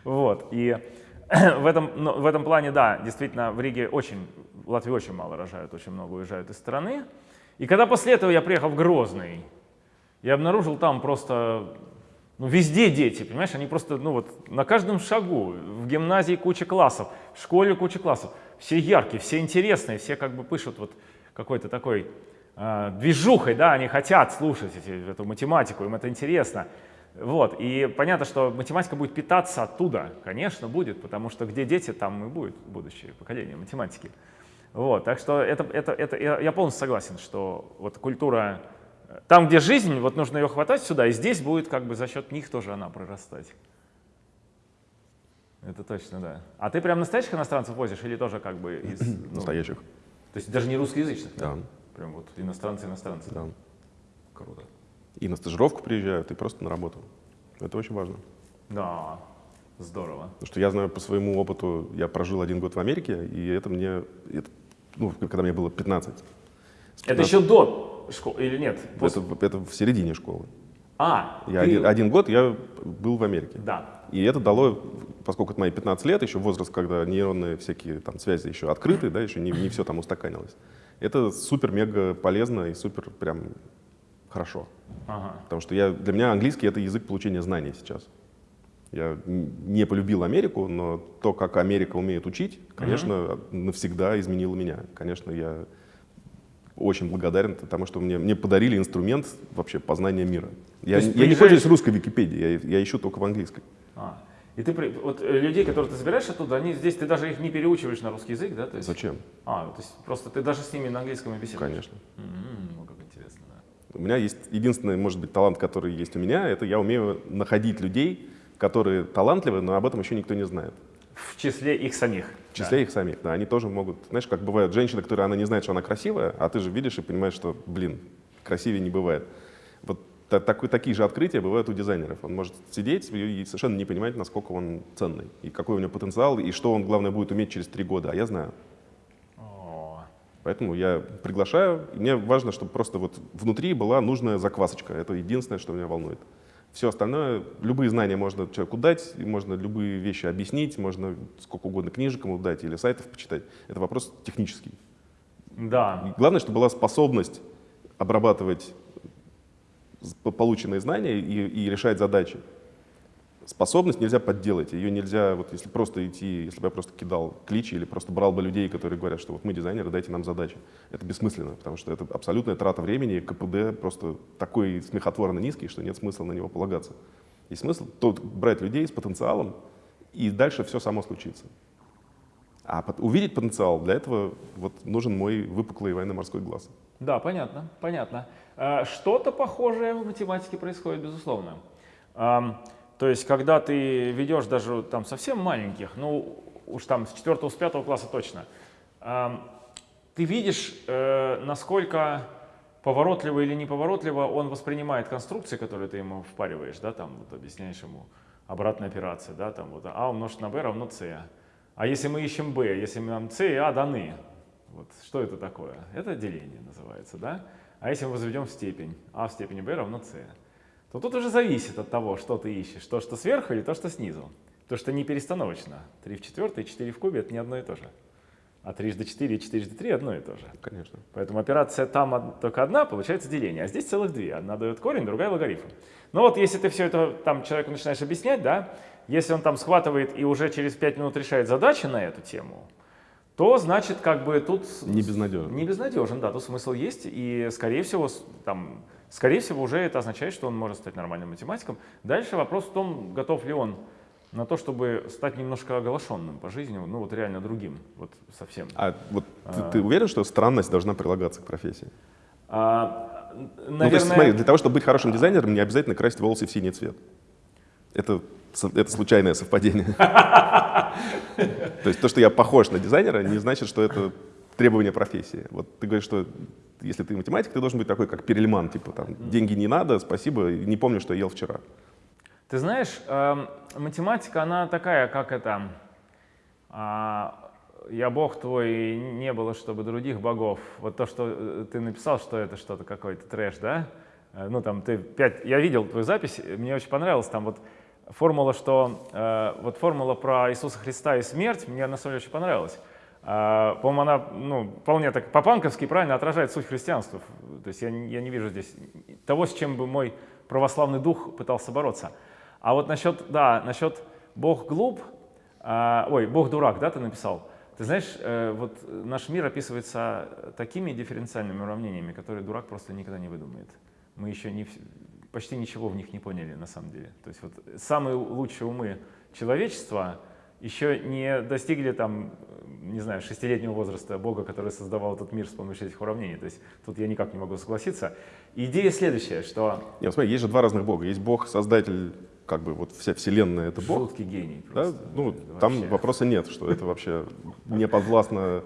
Вот, и в этом, в этом плане, да, действительно, в Риге очень, в Латвии очень мало рожают, очень много уезжают из страны. И когда после этого я приехал в Грозный, я обнаружил там просто ну, везде дети, понимаешь, они просто, ну вот, на каждом шагу, в гимназии куча классов, в школе куча классов, все яркие, все интересные, все как бы пишут вот какой-то такой движухой, да, они хотят слушать эти, эту математику, им это интересно. Вот, и понятно, что математика будет питаться оттуда, конечно, будет, потому что где дети, там и будет будущее поколение математики. Вот, так что это, это, это, я полностью согласен, что вот культура там, где жизнь, вот нужно ее хватать сюда, и здесь будет как бы за счет них тоже она прорастать. Это точно, да. А ты прям настоящих иностранцев возишь или тоже как бы из... Ну, настоящих. То есть даже не русскоязычных? Да. да? Прям вот иностранцы-иностранцы? Да. Круто. И на стажировку приезжают, и просто на работу. Это очень важно. Да, здорово. Потому что я знаю по своему опыту, я прожил один год в Америке, и это мне, это, ну, когда мне было 15. 15. Это еще до школы или нет? После... Это, это в середине школы. А, я ты... один, один год я был в Америке. Да. И это дало, поскольку это мои 15 лет, еще возраст, когда нейронные всякие там связи еще открыты, да, еще не, не все там устаканилось. Это супер-мега полезно и супер прям хорошо. Ага. Потому что я, для меня английский — это язык получения знаний сейчас. Я не полюбил Америку, но то, как Америка умеет учить, конечно, mm навсегда изменило меня. Конечно, я очень благодарен, потому что мне, мне подарили инструмент вообще познания мира. Я, я не пользуюсь русской Википедией, я, я ищу только в английской. А. И ты, вот э, людей, которых ты забираешь оттуда, они здесь, ты даже их не переучиваешь на русский язык, да? То есть, Зачем? А, то есть просто ты даже с ними на английском и беседуешь? Конечно. Mm-hmm, ну, как интересно, да. У меня есть единственный, может быть, талант, который есть у меня, это я умею находить людей, которые талантливы, но об этом еще никто не знает. В числе их самих. В числе да. их самих, да. Они тоже могут, знаешь, как бывает женщина, которая она не знает, что она красивая, а ты же видишь и понимаешь, что, блин, красивее не бывает. Вот та- такой- такие же открытия бывают у дизайнеров. Он может сидеть и совершенно не понимать, насколько он ценный, и какой у него потенциал, и что он, главное, будет уметь через три года. А я знаю. О, Поэтому я приглашаю. Мне важно, чтобы просто вот внутри была нужная заквасочка. Это единственное, что меня волнует. Все остальное, любые знания можно человеку дать, можно любые вещи объяснить, можно сколько угодно книжек ему дать или сайтов почитать. Это вопрос технический. Да, И главное, чтобы была способность обрабатывать полученные знания и, и решать задачи. Способность нельзя подделать, ее нельзя, вот если просто идти, если бы я просто кидал кличи или просто брал бы людей, которые говорят, что вот мы дизайнеры, дайте нам задачи. Это бессмысленно, потому что это абсолютная трата времени, КПД просто такой смехотворно низкий, что нет смысла на него полагаться. Есть смысл тот, брать людей с потенциалом, и дальше все само случится. А пот- увидеть потенциал, для этого вот нужен мой выпуклый военно-морской глаз. да, понятно, понятно. А, Что-то похожее в математике происходит, безусловно. То есть, когда ты ведешь даже там совсем маленьких, ну уж там с 4 с 5 класса точно, ты видишь, э, насколько поворотливо или неповоротливо он воспринимает конструкции, которые ты ему впариваешь, да, там вот объясняешь ему обратная операция, да, там вот а умножить на b равно c. А если мы ищем b, если нам c и a даны, вот что это такое? Это деление называется, да? А если мы возведем в степень, а в степени b равно c, то тут уже зависит от того, что ты ищешь, то, что сверху или то, что снизу. То, что не перестановочно. 3 в четвертой, 4 в кубе — это не одно и то же. А 3 до 4 и 4 до 3 одно и то же. Конечно. Поэтому операция там только одна, получается деление, а здесь целых две. Одна дает корень, другая логарифм. Но вот если ты все это там человеку начинаешь объяснять, да, если он там схватывает и уже через 5 минут решает задачи на эту тему, то значит как бы тут... Не безнадежен. Не безнадежен, да, тут смысл есть, и скорее всего, там, скорее всего уже это означает, что он может стать нормальным математиком. Дальше вопрос в том, готов ли он на то, чтобы стать немножко оглашенным по жизни, ну вот реально другим, вот совсем. А вот ты, ты уверен, что странность должна прилагаться к профессии? А, н- Ну, то есть, наверное, смотри, для того, чтобы быть хорошим дизайнером, не обязательно красить волосы в синий цвет. Это, это случайное совпадение. То есть то, что я похож на дизайнера, не значит, что это требование профессии. Вот ты говоришь, что если ты математик, ты должен быть такой, как Перельман, типа там, деньги не надо, спасибо, не помню, что я ел вчера. Ты знаешь, эм, математика, она такая, как это, а, я бог твой, не было, чтобы других богов. Вот то, что э, ты написал, что это что-то какой-то трэш, да? Э, Ну там ты пять, я видел твою запись, мне очень понравилось, там вот формула, что, э, вот формула про Иисуса Христа и смерть, мне на самом деле очень понравилась. А, По-моему, она ну, вполне так по-панковски правильно отражает суть христианства. То есть я, я не вижу здесь того, с чем бы мой православный дух пытался бороться. А вот насчет, да, насчет Бог глуп, а, ой, Бог дурак, да, ты написал. Ты знаешь, э, вот наш мир описывается такими дифференциальными уравнениями, которые дурак просто никогда не выдумает. Мы еще не, почти ничего в них не поняли на самом деле. То есть вот самые лучшие умы человечества еще не достигли там, не знаю, шестилетнего возраста Бога, который создавал этот мир с помощью этих уравнений. То есть тут я никак не могу согласиться. Идея следующая, что Нет, смотри, есть же два разных бога. Есть бог, создатель, как бы вот вся вселенная — это бог. жуткий гений. Да? просто. Ну, Это там вообще. вопроса нет, что это вообще не подвластно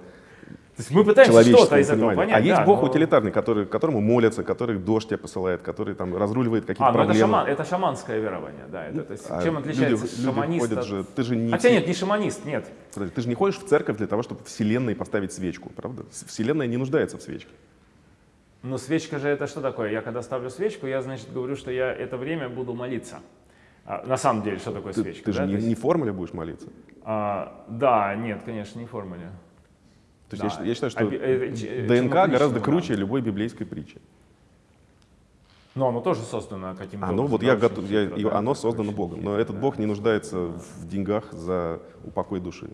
есть мы пытаемся что-то из этого понять. А есть да, бог но- утилитарный, который, которому молятся, который дождь тебе посылает, который там разруливает какие-то А, ну это, проблемы. шаман, это шаманское верование, да. Это, то есть, А чем люди- отличается люди шаманист ходят от- же, ты же не Хотя нет, не шаманист, нет. Подожди, ты же не ходишь в церковь для того, чтобы вселенной поставить свечку, правда? Вселенная не нуждается в свечке. Но свечка же это что такое? Я когда ставлю свечку, я, значит, говорю, что я это время буду молиться. А, на самом деле, что такое Ты, свечка? ты же да? не, есть, не формуле будешь молиться. а, да, нет, конечно, не формуле. То есть Да. я, считаю- я считаю, что Оби- э, э, ДНК гораздо круче да. любой библейской притчи. Но оно тоже создано каким-то Оно, образом, вот я готов, я- и оно создано Богом, но этот да. Бог не нуждается в деньгах за упокой души.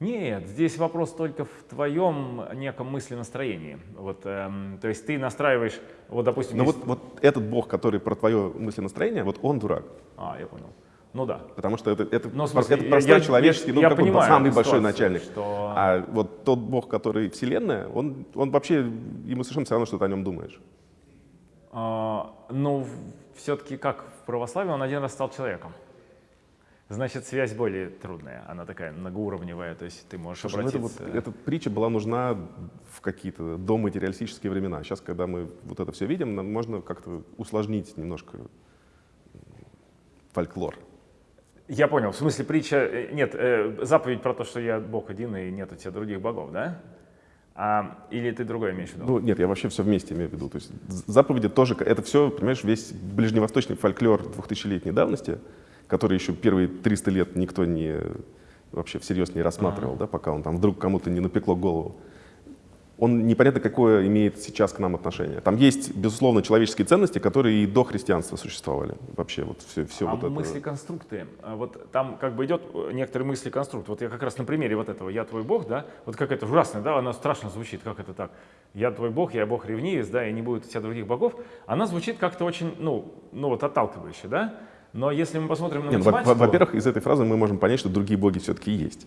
Нет, здесь вопрос только в твоем неком мысленастроении. Вот, эм, то есть ты настраиваешь, вот, допустим, Но есть- вот, вот этот Бог, который про твое мысленастроение, вот он дурак. А, я понял. Ну да. Потому что это, это, Ну, в смысле, это я- простой я- человеческий, ну я какой понимаю самый эту большой начальник. что- А вот тот Бог, который вселенная, он, он вообще, ему совершенно все равно, что ты о нем думаешь. А, ну, все-таки как в православии он один раз стал человеком. значит, связь более трудная, она такая многоуровневая, то есть ты можешь Слушай, ну это обратиться... вот, эта притча была нужна в какие-то доматериалистические времена. Сейчас, когда мы вот это все видим, нам можно как-то усложнить немножко фольклор. Я понял, в смысле притча, э, нет, э, заповедь про то, что я Бог один и нет у тебя других богов, да? А, или ты другое имеешь в виду? Ну, нет, я вообще все вместе имею в виду. То есть заповеди тоже, это все, понимаешь, весь ближневосточный фольклор 2000-летней давности, который еще первые 300 лет никто не вообще всерьез не рассматривал, да, пока он там вдруг кому-то не напекло голову. Он непонятно какое имеет сейчас к нам отношение. Там есть, безусловно, человеческие ценности, которые и до христианства существовали. Вообще вот все, все а вот это. мысли-конструкты, а вот там как бы идет э, некоторые мысли-конструкт. Вот я как раз на примере вот этого «я твой бог», да, вот как это ужасно, да, она страшно звучит, как это так? «Я твой бог, я бог ревнивец, да, и не будет у тебя других богов». Она звучит как-то очень, ну, ну вот отталкивающе, да? Но если мы посмотрим на Не, ну, во- математику... во- Во-первых, из этой фразы мы можем понять, что другие боги все-таки есть.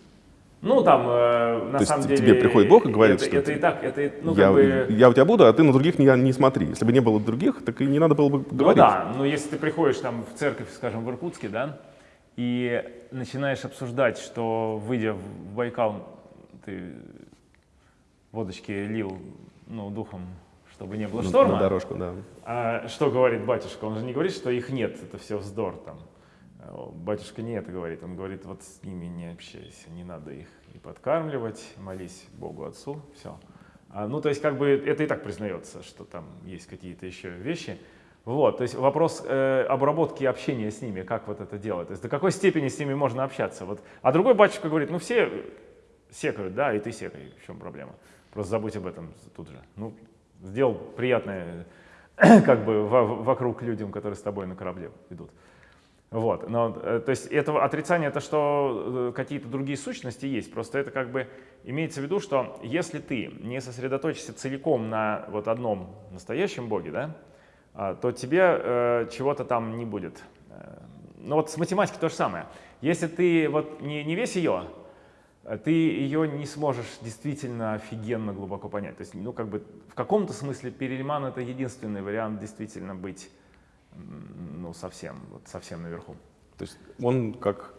Ну, там, э, на То есть самом тебе деле... приходит Бог и говорит, это, что это и так, это, ну, я, как бы... я у тебя буду, а ты на других не, не смотри. Если бы не было других, так и не надо было бы Ну говорить. да, но если ты приходишь там в церковь, скажем, в Иркутске, да, и начинаешь обсуждать, что, выйдя в Байкал, ты водочки лил, ну, духом, чтобы не было шторма, На дорожку, да. а что говорит батюшка? Он же не говорит, что их нет, это все вздор там. А, Батюшка не это говорит, он говорит, вот с ними не общайся, не надо их и подкармливать, молись Богу Отцу, все. ну, то есть, как бы это и так признается, что там есть какие-то еще вещи. Вот, то есть вопрос э, обработки общения с ними, как вот это делать, то есть до какой степени с ними можно общаться. Вот. А другой батюшка говорит, ну все секают, да, и ты секай, в чем проблема? Просто забудь об этом тут же. Ну, сделал приятное как бы во- вокруг людям, которые с тобой на корабле идут. Вот, но, э, то есть это отрицание, это что э, какие-то другие сущности есть, просто это как бы имеется в виду, что если ты не сосредоточишься целиком на вот одном настоящем Боге, да, а, то тебе э, чего-то там не будет. Э, Ну вот с математикой то же самое. Если ты вот не, не весь ее, ты ее не сможешь действительно офигенно глубоко понять. То есть, ну, как бы в каком-то смысле Перельман это единственный вариант действительно быть, ну, совсем, вот совсем наверху. То есть он как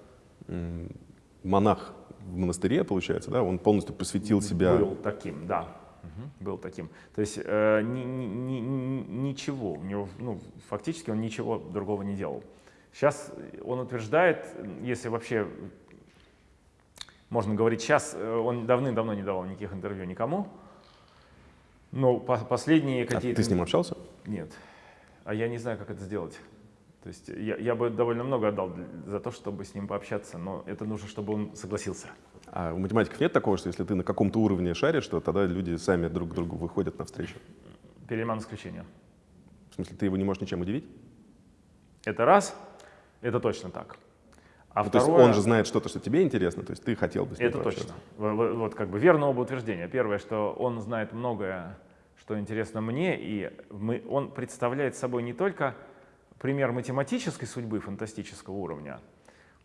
монах в монастыре, получается, да, он полностью посвятил себя... Был таким, да. Мгм, Был таким. То есть э, ни- ни- ни- ничего, у него, ну, фактически он ничего другого не делал. Сейчас он утверждает, если вообще можно говорить сейчас, э, он давным-давно не давал никаких интервью никому. Но по- последние А какие-то... ты с ним общался? Нет. А я не знаю, как это сделать. То есть я, я бы довольно много отдал за то, чтобы с ним пообщаться, но это нужно, чтобы он согласился. А у математиков нет такого, что если ты на каком-то уровне шаришь, то тогда люди сами друг к другу выходят навстречу? Перельман исключение. В смысле, ты его не можешь ничем удивить? Это раз, это точно так. А Ну, то есть второе, он же знает что-то, что тебе интересно, то есть ты хотел бы с ним это точно. В- в- Вот как бы верно оба утверждения. Первое, что он знает многое, что интересно мне, и мы, он представляет собой не только пример математической судьбы фантастического уровня,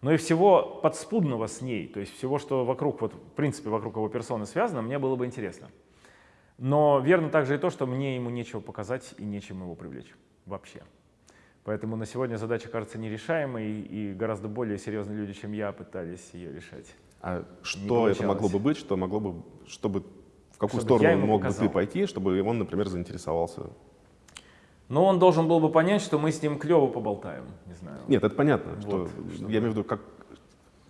но и всего подспудного с ней, то есть всего, что вокруг, вот, в принципе, вокруг его персоны связано, мне было бы интересно. Но верно также и то, что мне ему нечего показать и нечем его привлечь вообще. Поэтому на сегодня задача кажется нерешаемой, и гораздо более серьезные люди, чем я, пытались ее решать. А что это могло бы быть, что могло бы, чтобы в какую Чтобы сторону мог бы показал. ты пойти, чтобы он, например, заинтересовался? Но он должен был бы понять, что мы с ним клево поболтаем, не знаю. Нет, это понятно, что, Вот, чтобы- я имею в виду, как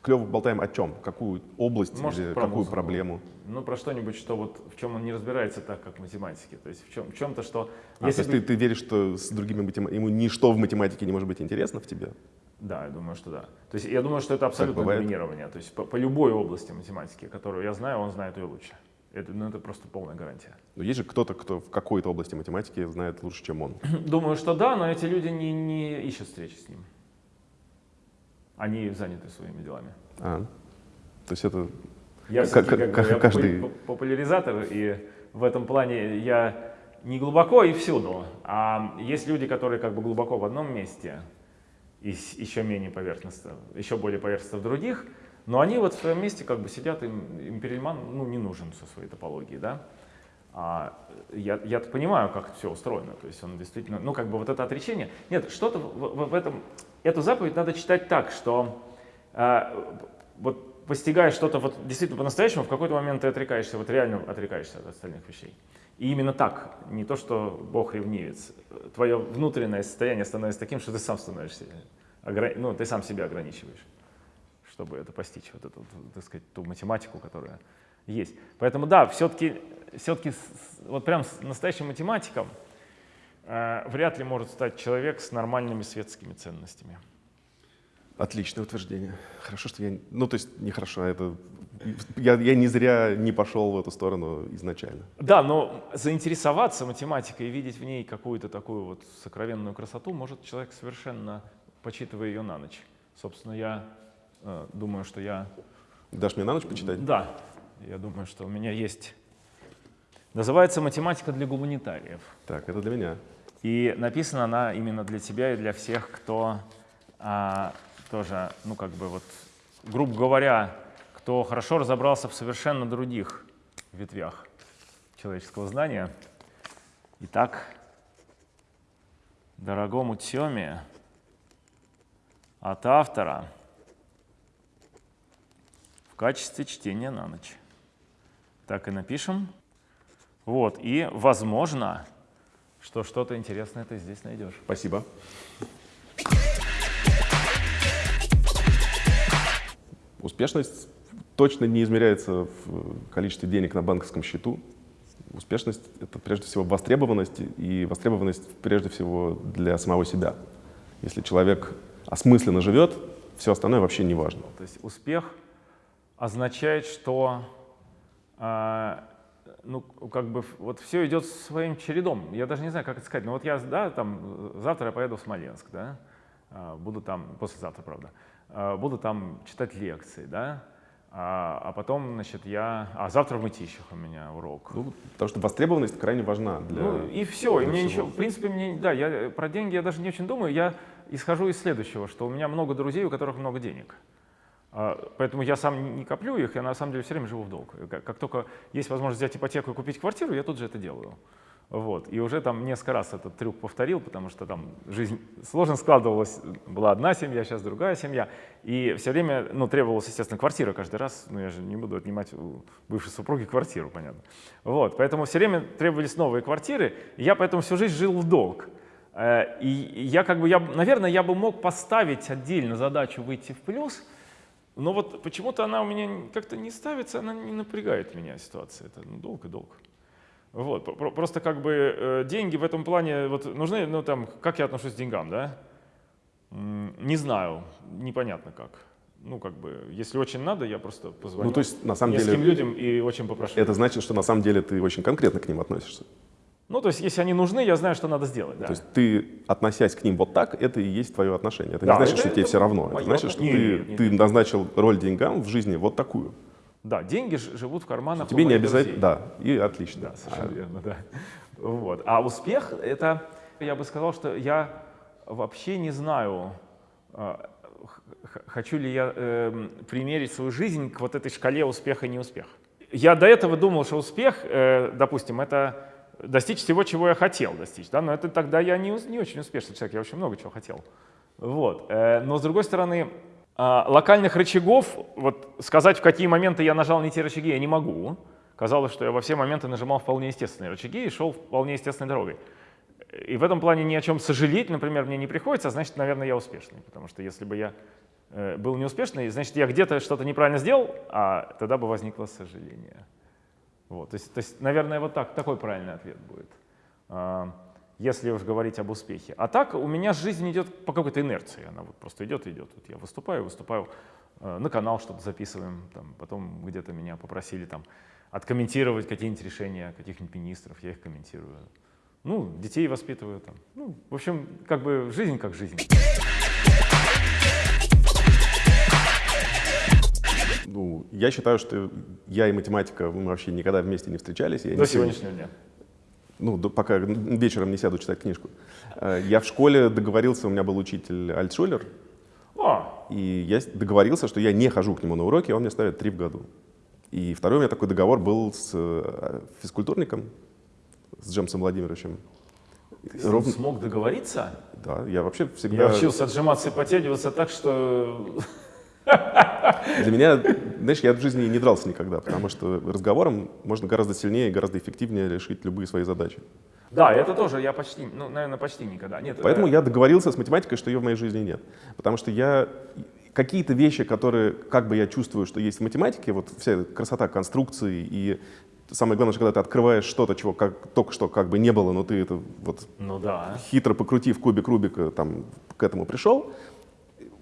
клево болтаем о чем, какую область Может, или про какую музыку. проблему. Ну, про что-нибудь, что вот в чем он не разбирается так, как в математике. То есть в, чем, в чем-то, что... А, то если есть бы- ты, ты веришь, что с другими матема- ему ничто в математике не может быть интересно в тебе? Да, я думаю, что да. То есть я думаю, что это абсолютно доминирование. То есть по, по любой области математики, которую я знаю, он знает ее лучше. Это, ну, это просто полная гарантия. Но есть же кто-то, кто в какой-то области математики знает лучше, чем он. Думаю, что да, но эти люди не, не ищут встречи с ним. Они заняты своими делами. А, то есть это Я Как- как- как я каждый- попу- популяризатор, и в этом плане я не глубоко и всюду. А есть люди, которые как бы глубоко в одном месте, и еще менее поверхностно, еще более поверхностно в других, но они вот в своем месте как бы сидят, им, им Перельман ну, не нужен со своей топологией, да. А я, я понимаю, как все устроено, то есть он действительно, ну как бы вот это отречение. Нет, что-то в, в- этом, эту заповедь надо читать так, что а, вот постигаешь что-то вот действительно по-настоящему, в какой-то момент ты отрекаешься, вот реально отрекаешься от остальных вещей. И именно так, не то, что Бог ревнивец, твое внутреннее состояние становится таким, что ты сам становишься, ну, ты сам себя ограничиваешь, чтобы это постичь, вот эту, так сказать, ту математику, которая есть. Поэтому да, все-таки все-таки вот прям с настоящим математиком э, вряд ли может стать человек с нормальными светскими ценностями. Отличное утверждение. Хорошо, что я... Ну, то есть, нехорошо, а это... Я, я не зря не пошел в эту сторону изначально. Да, но заинтересоваться математикой и видеть в ней какую-то такую вот сокровенную красоту может человек совершенно, почитывая ее на ночь. Собственно, я думаю, что я... Дашь мне на ночь почитать? Да. Я думаю, что у меня есть... Называется «Математика для гуманитариев». Так, это для меня. И написана она именно для тебя и для всех, кто а, тоже, ну как бы вот, грубо говоря, кто хорошо разобрался в совершенно других ветвях человеческого знания. Итак, дорогому Тёме от автора в качестве чтения на ночь. Так и напишем. Вот, и возможно, что что-то интересное ты здесь найдешь. Спасибо. Успешность точно не измеряется в количестве денег на банковском счету. Успешность — это прежде всего востребованность, и востребованность прежде всего для самого себя. Если человек осмысленно живет, все остальное вообще не важно. То есть успех означает, что э, ну, как бы вот все идет своим чередом. Я даже не знаю, как это сказать. Но вот я, да, там, завтра я поеду в Смоленск, да, а, буду там, послезавтра, правда, а, буду там читать лекции, да, а, а потом, значит, я... А завтра в Мытищах у меня урок. Ну, потому что востребованность крайне важна для Ну, и все. И мне всего. ничего... В принципе, мне... Да, я про деньги я даже не очень думаю. Я исхожу из следующего, что у меня много друзей, у которых много денег. Поэтому я сам не коплю их, я на самом деле все время живу в долг. Как только есть возможность взять ипотеку и купить квартиру, я тут же это делаю. Вот. И уже там несколько раз этот трюк повторил, потому что там жизнь сложно складывалась. Была одна семья, сейчас другая семья. И все время ну, требовалась, естественно, квартира каждый раз. Ну, я же не буду отнимать у бывшей супруги квартиру, понятно. Вот. Поэтому все время требовались новые квартиры. И я поэтому всю жизнь жил в долг. Э, и я как бы, я, наверное, я бы мог поставить отдельно задачу выйти в плюс, но вот почему-то она у меня как-то не ставится, она не напрягает меня ситуация. Это ну, долг и долг. Вот, просто как бы э, деньги в этом плане вот, нужны, ну там, как я отношусь к деньгам, да? Не знаю, непонятно как. Ну, как бы, если очень надо, я просто позвоню ну, то есть, на самом деле, людям и очень попрошу. Это значит, что на самом деле ты очень конкретно к ним относишься? Ну, то есть, если они нужны, я знаю, что надо сделать. Да. То есть ты, относясь к ним вот так, это и есть твое отношение. Это да, не значит, это, что это, тебе все равно. Это значит, что нет, ты, нет, нет. ты назначил роль деньгам в жизни вот такую. Да, деньги живут в карманах. Тебе не обязательно, да, и отлично. Да, совершенно а. верно, да. Вот. А успех — это, я бы сказал, что я вообще не знаю, а, хочу ли я э, примерить свою жизнь к вот этой шкале успеха и неуспеха. Я до этого думал, что успех, э, допустим, это достичь всего, чего я хотел достичь, да, но это тогда я не, не очень успешный человек, я очень много чего хотел. Вот. Э, но с другой стороны, а, локальных рычагов, вот сказать, в какие моменты я нажал не те рычаги, я не могу. Казалось, что я во все моменты нажимал вполне естественные рычаги и шел вполне естественной дорогой. И в этом плане ни о чем сожалеть, например, мне не приходится, а значит, наверное, я успешный. Потому что если бы я э, был неуспешный, значит, я где-то что-то неправильно сделал, а тогда бы возникло сожаление. Вот, то, есть, то есть, наверное, вот так, такой правильный ответ будет. А, если уж говорить об успехе. А так у меня жизнь идет по какой-то инерции, она вот просто идет и идет. Вот я выступаю, выступаю, э, на канал что-то записываем, там, потом где-то меня попросили там откомментировать какие-нибудь решения каких-нибудь министров, я их комментирую. Ну, детей воспитываю там. Ну, в общем, как бы жизнь как жизнь. Ну, я считаю, что я и математика, мы вообще никогда вместе не встречались. Я До не сегодняшнего дня ну, пока вечером не сяду читать книжку. Э, я в школе договорился, у меня был учитель Альтшулер, а. и я договорился, что я не хожу к нему на уроки, он мне ставит три в году. И второй у меня такой договор был с э, физкультурником, с Джемсом Владимировичем. Ты Ровно... смог договориться? Да, я вообще всегда... Я учился отжиматься и подтягиваться так, что Для меня, знаешь, я в жизни не дрался никогда, потому что разговором можно гораздо сильнее и гораздо эффективнее решить любые свои задачи. Да, это тоже я почти, ну, наверное, почти никогда. Нет, Поэтому э, я договорился с математикой, что ее в моей жизни нет. Потому что я какие-то вещи, которые как бы я чувствую, что есть в математике, вот вся красота конструкции и самое главное, что когда ты открываешь что-то, чего как, только что как бы не было, но ты это вот Ну да. хитро покрутив кубик Рубика, там, к этому пришел,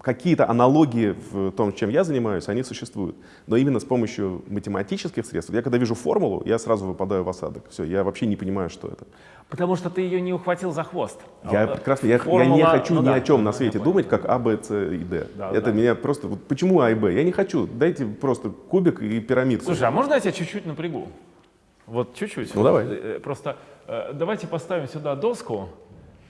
какие-то аналогии в том, чем я занимаюсь, они существуют. Но именно с помощью математических средств, я когда вижу формулу, я сразу выпадаю в осадок. Все, я вообще не понимаю, что это. Потому что ты ее не ухватил за хвост. Я А, прекрасно, я, я формула- не хочу ну ни да, о чем на я свете думать, как А, Б, С и Д. Да, это да. меня просто... вот почему А и Б? Я не хочу. Дайте просто кубик и пирамидку. Слушай, а можно я тебя чуть-чуть напрягу? Вот чуть-чуть. Ну, давай. Э, Просто э, давайте поставим сюда доску.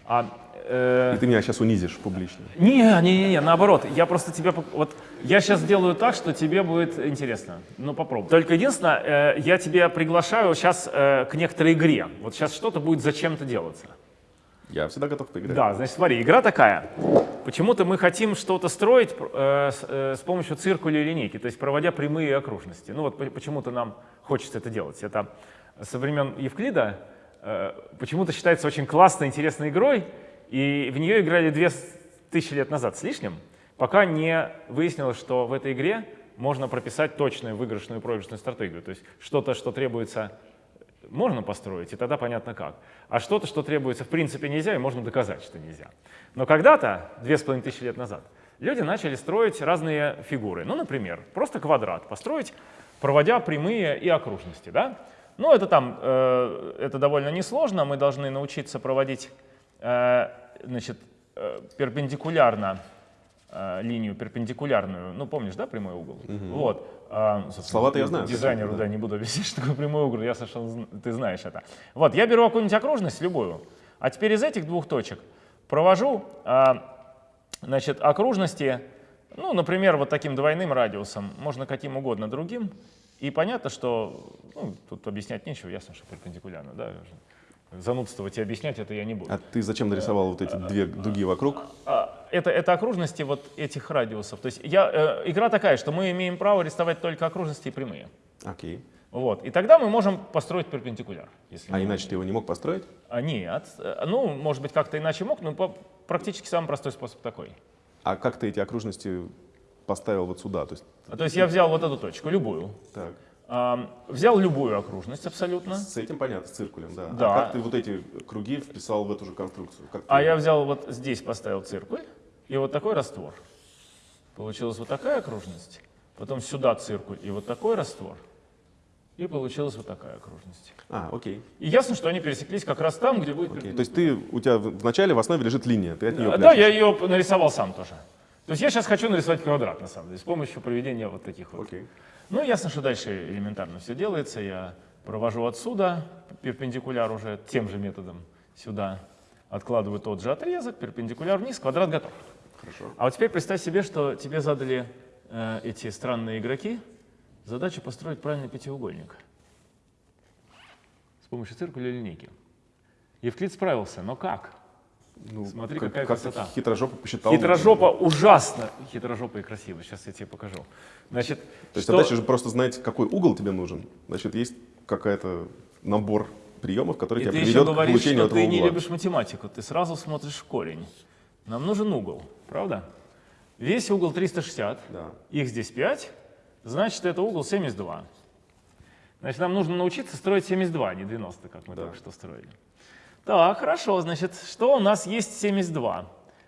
А, э, И ты меня сейчас унизишь публично. Не, не, не, не, наоборот. Я просто тебе, вот я сейчас сделаю так, что тебе будет интересно. Ну попробуй. Только единственное, э, я тебя приглашаю сейчас э, к некоторой игре. Вот сейчас что-то будет зачем-то делаться. Я всегда готов поиграть. Да, значит, смотри, игра такая. Почему-то мы хотим что-то строить э, с, э, с помощью циркуля и линейки, то есть проводя прямые окружности. Ну вот по- почему-то нам хочется это делать. Это со времен Евклида э, почему-то считается очень классной, интересной игрой, и в нее играли две тысячи лет назад с лишним, пока не выяснилось, что в этой игре можно прописать точную выигрышную и проигрышную стратегию. То есть что-то, что требуется можно построить, и тогда понятно как. А что-то, что требуется в принципе нельзя, и можно доказать, что нельзя. Но когда-то, две с половиной тысячи лет назад, люди начали строить разные фигуры. Ну, например, просто квадрат построить, проводя прямые и окружности. Да? Ну, это там, э, это довольно несложно. Мы должны научиться проводить значит, э, перпендикулярно э, линию перпендикулярную, ну помнишь, да, прямой угол? Вот. а, Слова-то я знаю, Дизайнеру, конечно, да, не буду объяснять, что такое прямой угол, я совершенно, ты знаешь это. Вот, я беру какую-нибудь окружность, любую, а теперь из этих двух точек провожу, а, значит, окружности, ну, например, вот таким двойным радиусом, можно каким угодно другим, и понятно, что, ну, тут объяснять нечего, ясно, что перпендикулярно, да, занудствовать и объяснять это я не буду. А ты зачем нарисовал вот эти две дуги вокруг? А, это, это окружности вот этих радиусов. То есть я, э, игра такая, что мы имеем право рисовать только окружности и прямые. Окей. Вот. И тогда мы можем построить перпендикуляр. Если А иначе ты его не мог построить? А, нет. Э, Ну, может быть, как-то иначе мог, но практически самый простой способ такой. А как ты эти окружности поставил вот сюда? То есть, А, То есть я взял вот эту точку, любую. так, взял любую окружность абсолютно. с этим понятно, с циркулем, да. Да. А как ты вот эти круги вписал в эту же конструкцию? Как А ты- я взял вот здесь поставил циркуль и вот такой раствор. Получилась вот такая окружность. Потом сюда циркуль и вот такой раствор. И получилась вот такая окружность. А, окей. И ясно, что они пересеклись как раз там, где будет окей. То есть ты, у тебя в в основе лежит линия, ты от нее А, Да, пляшешь. я ее нарисовал сам тоже. То есть я сейчас хочу нарисовать квадрат, на самом деле, с помощью проведения вот таких вот. Окей. Ну, ясно, что дальше элементарно все делается. Я провожу отсюда перпендикуляр уже тем же методом сюда. Откладываю тот же отрезок, перпендикуляр вниз, квадрат готов. Хорошо. А вот теперь представь себе, что тебе задали э, эти странные игроки задачу построить правильный пятиугольник с помощью циркуля и линейки. Евклид справился, но как? Ну, Смотри, как, какая как красота. хитрожопо посчитал. Хитрожопа ужасно. Хитрожопа и красиво. Сейчас я тебе покажу. Значит, То есть что- задача же просто знать, какой угол тебе нужен. Значит, есть какая-то набор приемов, который И тебя приведет к говоришь, получению что этого ты не угла. любишь математику. Ты сразу смотришь корень. Нам нужен угол, правда? Весь угол 360. Да. Их здесь 5. Значит, это угол 72. Значит, нам нужно научиться строить 72, а не 90, как мы Да. только что строили. Так, хорошо. Значит, что у нас есть 72?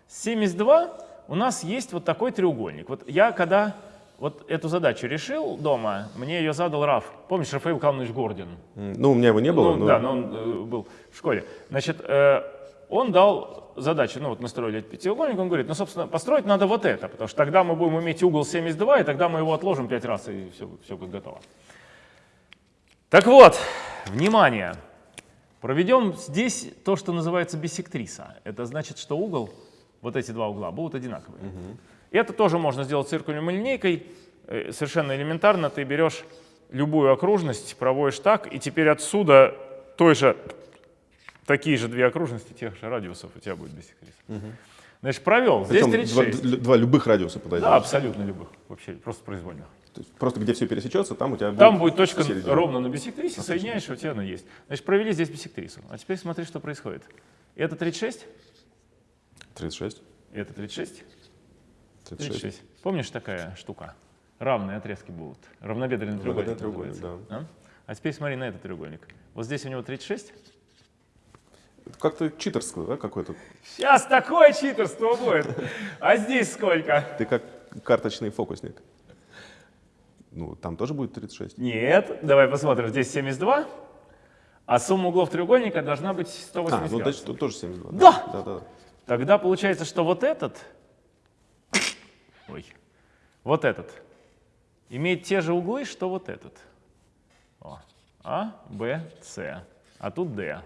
72 у нас есть вот такой треугольник. Вот я когда вот эту задачу решил дома, мне ее задал Раф. Помнишь, Рафаил Калмович Гордин? Ну, у меня его не было, Ну, но Да, но он э, был в школе. Значит, э, он дал задачу, ну вот мы строили этот пятиугольник, он говорит, ну, собственно, построить надо вот это, потому что тогда мы будем иметь угол 72, и тогда мы его отложим пять раз, и все, все будет готово. Так вот, внимание, проведем здесь то, что называется биссектриса. Это значит, что угол, вот эти два угла, будут одинаковые. И это тоже можно сделать циркулем и линейкой. Э, Совершенно элементарно ты берешь любую окружность, проводишь так, и теперь отсюда той же, такие же две окружности тех же радиусов у тебя будет биссектриса. Значит, провел. Здесь Причем два, 36. два любых радиуса подойдет. Да, абсолютно любых. Вообще, просто произвольных. То есть просто где все пересечется, там у тебя Там будет точка середина. ровно на бисектрисе, соединяешь, и у тебя она есть. Значит, провели здесь бисектрису. А теперь смотри, что происходит. Это 36, 36. это 36, 36. 36. Помнишь такая штука? Равные отрезки будут. Равнобедренный треугольник. треугольник, называется. А? А теперь смотри на этот треугольник. Вот здесь у него 36. Это Как-то читерское, да, какое-то? Сейчас такое читерство будет. А здесь сколько? Ты как карточный фокусник. Ну, там тоже будет 36. Нет, давай посмотрим. Здесь 72, а сумма углов треугольника должна быть А, 180 ну, градусов. значит, тут тоже 72. Да! Да, да. Тогда получается, что вот этот, ой, вот этот имеет те же углы, что вот этот. О, А, Б, С, а тут Д.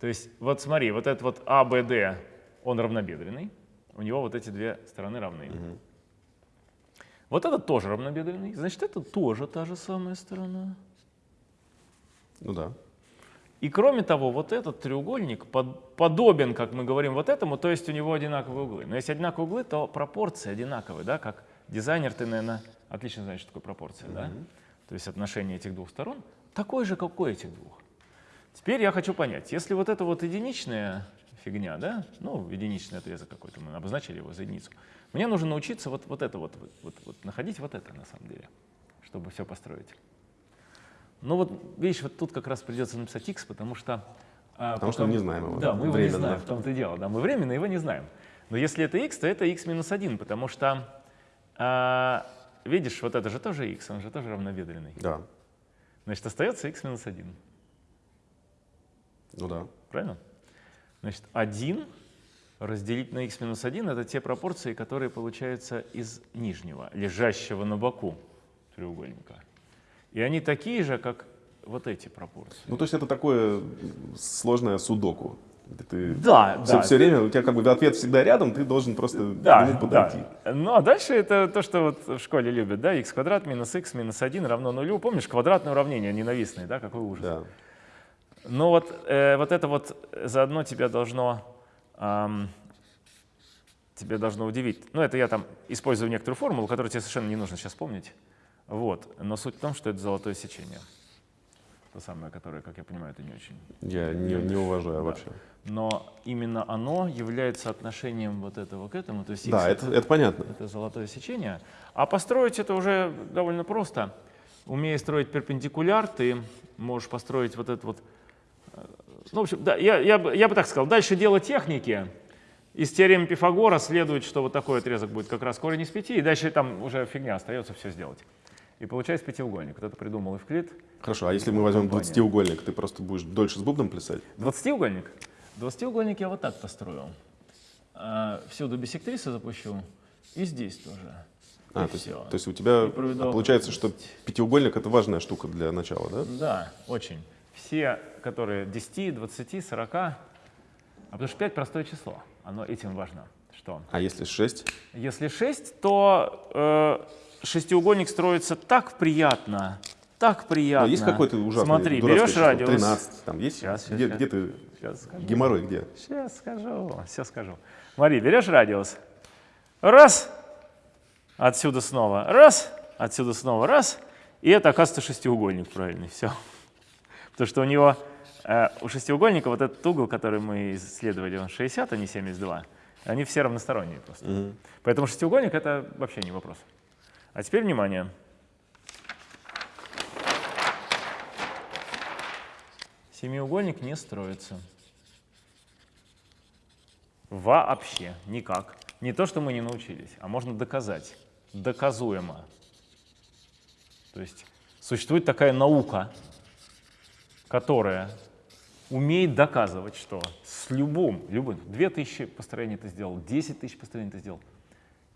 То есть вот смотри, вот этот вот А, Б, Д, он равнобедренный, у него вот эти две стороны равны. Вот этот тоже равнобедренный, значит это тоже та же самая сторона. Ну да. И кроме того, вот этот треугольник под- подобен, как мы говорим, вот этому, то есть у него одинаковые углы. Но если одинаковые углы, то пропорции одинаковые, да, как дизайнер ты, наверное, отлично знаешь, что такое пропорция, да? То есть отношение этих двух сторон такое же, как у этих двух. Теперь я хочу понять, если вот это вот единичная фигня, да, ну, единичный отрезок какой-то, мы обозначили его за единицу, мне нужно научиться вот, вот это вот, вот, вот, находить вот это на самом деле, чтобы все построить. Ну вот, видишь, вот тут как раз придется написать x, потому что... а, Потому что потом- мы не знаем его, Да, мы его временно. не знаем, в том-то и дело. Да, мы временно его не знаем. Но если это x, то это x минус 1, потому что, а, видишь, вот это же тоже x, он же тоже равнобедренный. Да. Значит, остается x минус 1, Ну да. правильно? Значит, 1 разделить на x минус 1 — это те пропорции, которые получаются из нижнего, лежащего на боку треугольника. И они такие же, как вот эти пропорции. Ну, то есть это такое сложное судоку. Ты Да, все, да. все время, у тебя как бы ответ всегда рядом, ты должен просто к Да, нему подойти. да. Ну а дальше это то, что вот в школе любят, да, x квадрат минус x минус 1 равно нулю. Помнишь, квадратное уравнение ненавистное, да, какой ужас. Да. Ну вот, э, вот это вот заодно тебя должно, ам, тебя должно удивить. Ну это я там использую некоторую формулу, которую тебе совершенно не нужно сейчас помнить. Вот. Но суть в том, что это золотое сечение. То самое, которое, как я понимаю, ты не очень Я не, не уважаю Да. вообще. но именно оно является отношением вот этого к этому. То есть Да, x это, это понятно. это золотое сечение. А построить это уже довольно просто. Умея строить перпендикуляр, ты можешь построить вот этот вот... Ну, в общем, да, я, я, бы, я бы так сказал, дальше дело техники. Из теоремы Пифагора следует, что вот такой отрезок будет как раз корень из пяти, и дальше там уже фигня остается все сделать. И получается пятиугольник. Вот это придумал Евклид. Хорошо, а если мы возьмем Компания. 20-угольник, ты просто будешь дольше с бубном плясать? Двадцатиугольник? Двадцатиугольник я вот так построю. А, Всюду бисектрису запущу, и здесь тоже. А, И то есть, то есть у тебя а получается, что пятиугольник это важная штука для начала, да? Да, очень. Все, которые 10, 20, 40, а потому что 5 простое число, оно этим важно. Что? А если 6? Если 6, то э, шестиугольник строится так приятно, так приятно. есть какой-то ужасный Смотри, берешь число? радиус. 13, там есть? Сейчас, сейчас, где, сейчас. где ты? Сейчас скажу. Геморрой где? Сейчас скажу, сейчас скажу. Смотри, берешь радиус. Раз, отсюда снова, раз, отсюда снова, раз. И это, оказывается, шестиугольник правильный, все. Потому что у него, э, у шестиугольника вот этот угол, который мы исследовали, он 60, а не 72. Они все равносторонние просто. Мгм. Поэтому шестиугольник — это вообще не вопрос. А теперь внимание. Семиугольник не строится. Вообще никак. Не то, что мы не научились, а можно доказать. Доказуемо. То есть существует такая наука, которая умеет доказывать, что с любым, любым, 2000 построений ты сделал, 10 тысяч построений ты сделал,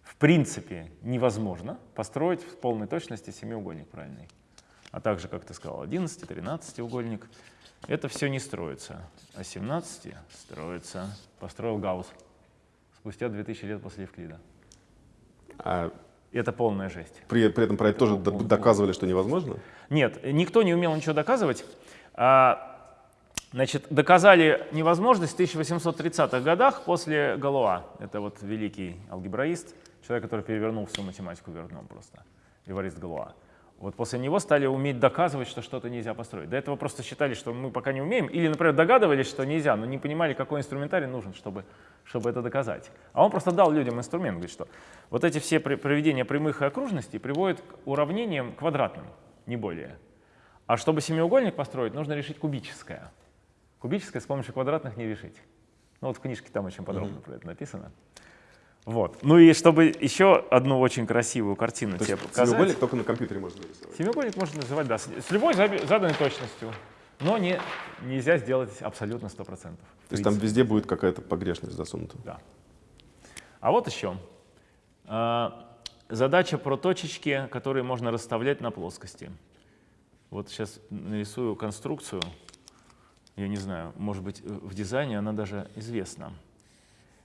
в принципе невозможно построить в полной точности семиугольник правильный. А также, как ты сказал, 11, 13 угольник. Это все не строится. А 17 строится. Построил Гаусс спустя 2000 лет после Евклида. А Это полная жесть. при, при этом про это тоже Он- до- он- доказывали, что невозможно? Нет, никто не умел ничего доказывать. А, Значит, доказали невозможность в 1830-х годах после Галуа. Это вот великий алгебраист, человек, который перевернул всю математику дном просто, Эварист Галуа. Вот после него стали уметь доказывать, что что-то нельзя построить. До этого просто считали, что мы пока не умеем, или, например, догадывались, что нельзя, но не понимали, какой инструментарий нужен, чтобы, чтобы это доказать. А он просто дал людям инструмент, говорит, что вот эти все проведения прямых и окружностей приводят к уравнениям квадратным, не более. А чтобы семиугольник построить, нужно решить кубическое. Кубическое с помощью квадратных не решить. Ну вот в книжке там очень подробно mm-hmm. про это написано. Вот. Ну и чтобы еще одну очень красивую картину То тебе показать. Семиугольник только на компьютере можно нарисовать. Семиугольник можно называть, да, с с любой заданной точностью. Но не, нельзя сделать абсолютно 100%. То есть там везде будет какая-то погрешность засунута. Да. А вот еще. А, задача про точечки, которые можно расставлять на плоскости. Вот сейчас нарисую конструкцию. Я не знаю, может быть, в дизайне она даже известна.